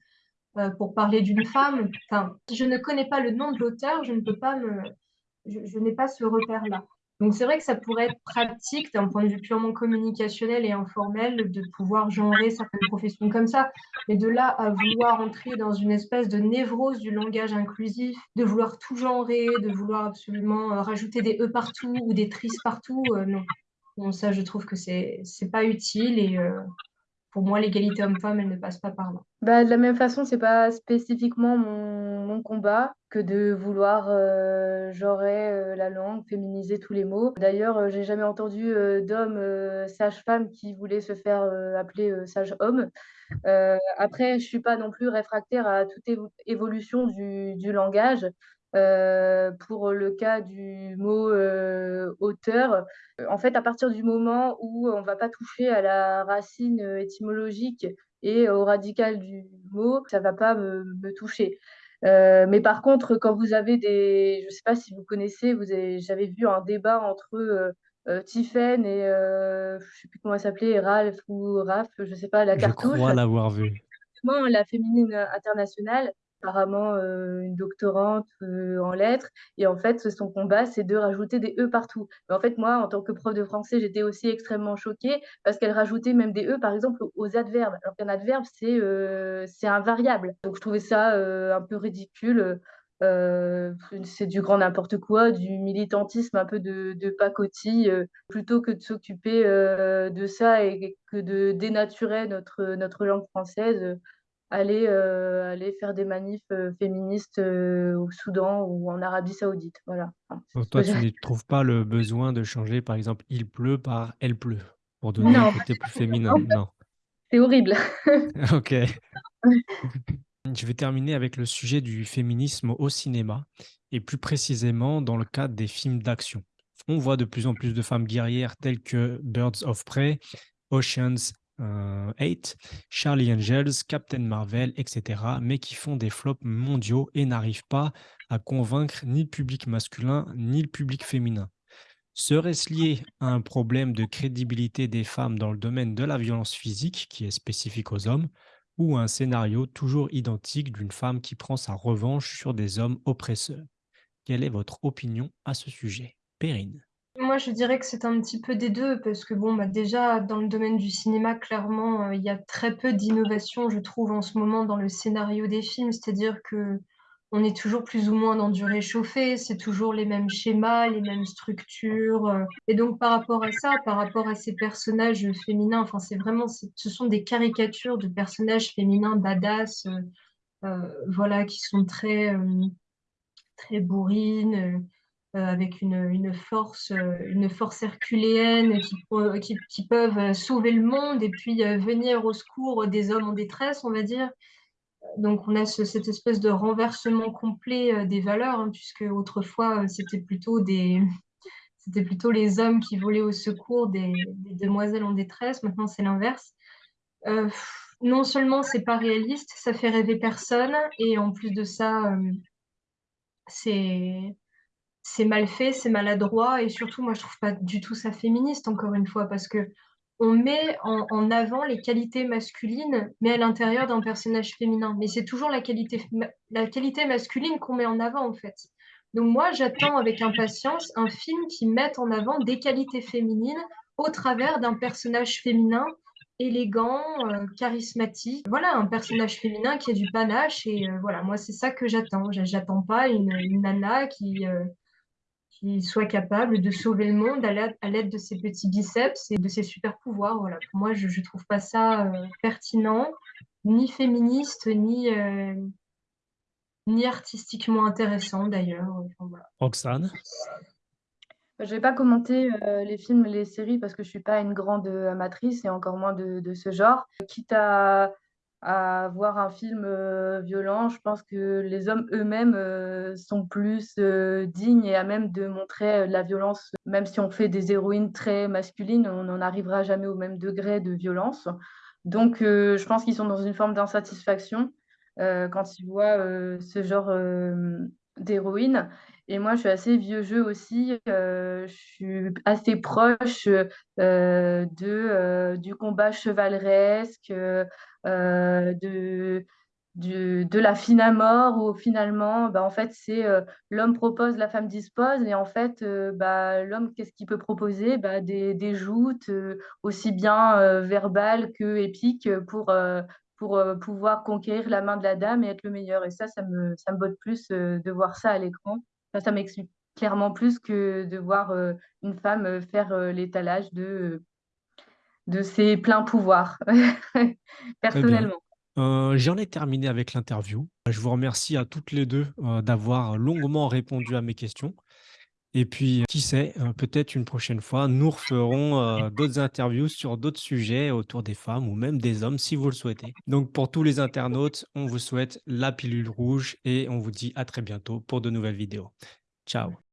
euh, pour parler d'une femme. Enfin, je ne connais pas le nom de l'auteur, je ne peux pas me, je, n'ai pas ce repère-là. Donc c'est vrai que ça pourrait être pratique d'un point de vue purement communicationnel et informel de pouvoir genrer certaines professions comme ça. Mais de là à vouloir entrer dans une espèce de névrose du langage inclusif, de vouloir tout genrer, de vouloir absolument euh, rajouter des E partout ou des tristes partout, euh, non. Ça, je trouve que c'est pas utile et pour moi, l'égalité homme-femme, elle ne passe pas par là. Bah, de la même façon, c'est pas spécifiquement mon, combat que de vouloir euh, genrer euh, la langue, féminiser tous les mots. D'ailleurs, euh, j'ai jamais entendu euh, d'homme sage-femme qui voulait se faire appeler sage-homme. après, je suis pas non plus réfractaire à toute évolution du langage. Euh, pour le cas du mot euh, auteur, en fait, à partir du moment où on ne va pas toucher à la racine étymologique et au radical du mot, ça ne va pas me, me toucher. Euh, mais par contre, quand vous avez des, je ne sais pas si vous connaissez, vous j'avais vu un débat entre euh, euh, Tiffen et je ne sais plus comment elle s'appelait, Ralph ou Raph, je ne sais pas, la Je cartouche. crois l'avoir vu. La féminine internationale, apparemment euh, une doctorante euh, en lettres. Et en fait, son combat, c'est de rajouter des E partout. Mais en fait, moi, en tant que prof de français, j'étais aussi extrêmement choquée parce qu'elle rajoutait même des E, par exemple, aux adverbes. Alors qu'un adverbe, c'est euh, c'est un. Donc, je trouvais ça un peu ridicule. c'est du grand n'importe quoi, du militantisme un peu de, de pacotille, plutôt que de s'occuper de ça et que de dénaturer notre, notre langue française aller, euh, aller faire des manifs euh, féministes euh, au Soudan ou en Arabie Saoudite. Voilà. Enfin, toi, tu ne trouves pas le besoin de changer, par exemple, il pleut par elle pleut, pour donner un côté plus féminin. Non. <laughs> C'est horrible. <laughs> Ok. <laughs> Je vais terminer avec le sujet du féminisme au cinéma, et plus précisément dans le cadre des films d'action. On voit de plus en plus de femmes guerrières telles que Birds of Prey, Ocean's 8, euh, Charlie Angels, Captain Marvel, etc., mais qui font des flops mondiaux et n'arrivent pas à convaincre ni le public masculin ni le public féminin. Serait-ce lié à un problème de crédibilité des femmes dans le domaine de la violence physique, qui est spécifique aux hommes, ou à un scénario toujours identique d'une femme qui prend sa revanche sur des hommes oppresseurs? Quelle est votre opinion à ce sujet? Perrine moi, je dirais que c'est un petit peu des deux, parce que bon, bah, déjà, dans le domaine du cinéma, clairement, euh, il y a très peu d'innovation, je trouve, en ce moment dans le scénario des films. C'est-à-dire que on est toujours plus ou moins dans du réchauffé, c'est toujours les mêmes schémas, les mêmes structures. euh. Et donc, par rapport à ça, par rapport à ces personnages féminins, enfin, c'est vraiment, ce sont des caricatures de personnages féminins badass, euh, voilà, qui sont très, très bourrines. Avec une, force, euh, une force herculéenne qui, peuvent sauver le monde et puis euh, venir au secours des hommes en détresse, on va dire. Donc on a ce, cette espèce de renversement complet des valeurs, hein, puisque autrefois c'était plutôt des c'était plutôt les hommes qui volaient au secours des, demoiselles en détresse. Maintenant c'est l'inverse. Euh, non seulement c'est pas réaliste, ça fait rêver personne, et en plus de ça, euh, c'est c'est mal fait, c'est maladroit et surtout, moi, je trouve pas du tout ça féministe, encore une fois, parce que on met en, avant les qualités masculines, mais à l'intérieur d'un personnage féminin. Mais c'est toujours la qualité, la qualité masculine qu'on met en avant, en fait. Donc moi, j'attends avec impatience un film qui mette en avant des qualités féminines au travers d'un personnage féminin élégant, euh, charismatique. Voilà, un personnage féminin qui a du panache et euh, voilà, moi c'est ça que j'attends. J'attends pas une, une nana qui, euh, qui soit capable de sauver le monde à l'aide de ses petits biceps et de ses super pouvoirs. Voilà. Pour moi, je ne trouve pas ça euh, pertinent, ni féministe, ni, euh, ni artistiquement intéressant d'ailleurs. Enfin, voilà. Roxane? Je ne vais pas commenter euh, les films, les séries parce que je ne suis pas une grande amatrice et encore moins de, de ce genre. Quitte à à voir un film euh, violent, je pense que les hommes eux-mêmes euh, sont plus euh, dignes et à même de montrer la violence. Même si on fait des héroïnes très masculines, on n'en arrivera jamais au même degré de violence. Donc, je pense qu'ils sont dans une forme d'insatisfaction quand ils voient ce genre d'héroïne. Et moi, je suis assez vieux jeu aussi, heu, je suis assez proche, heu de, heu, du combat chevaleresque, de de la fine à mort où finalement, bah, en fait, c'est, l'homme propose, la femme dispose et en fait, bah, l'homme, qu'est-ce qu'il peut proposer? Bah, des des joutes, aussi bien, verbales qu'épiques, pour, heu, pour, heu, pouvoir conquérir la main de la dame et être le meilleur et ça, ça me ça me botte plus, de voir ça à l'écran. Enfin, ça m'excite clairement plus que de voir, heu, une femme, heu, faire, heu, l'étalage de, de ses pleins pouvoirs, <laughs> personnellement. J'en ai terminé avec l'interview. Je vous remercie à toutes les 2 heu, d'avoir longuement répondu à mes questions et puis, qui sait, heu, peut-être une prochaine fois, nous referons, heu, d'autres interviews sur d'autres sujets autour des femmes ou même des hommes si vous le souhaitez. Donc pour tous les internautes, on vous souhaite la pilule rouge et on vous dit à très bientôt pour de nouvelles vidéos. Ciao.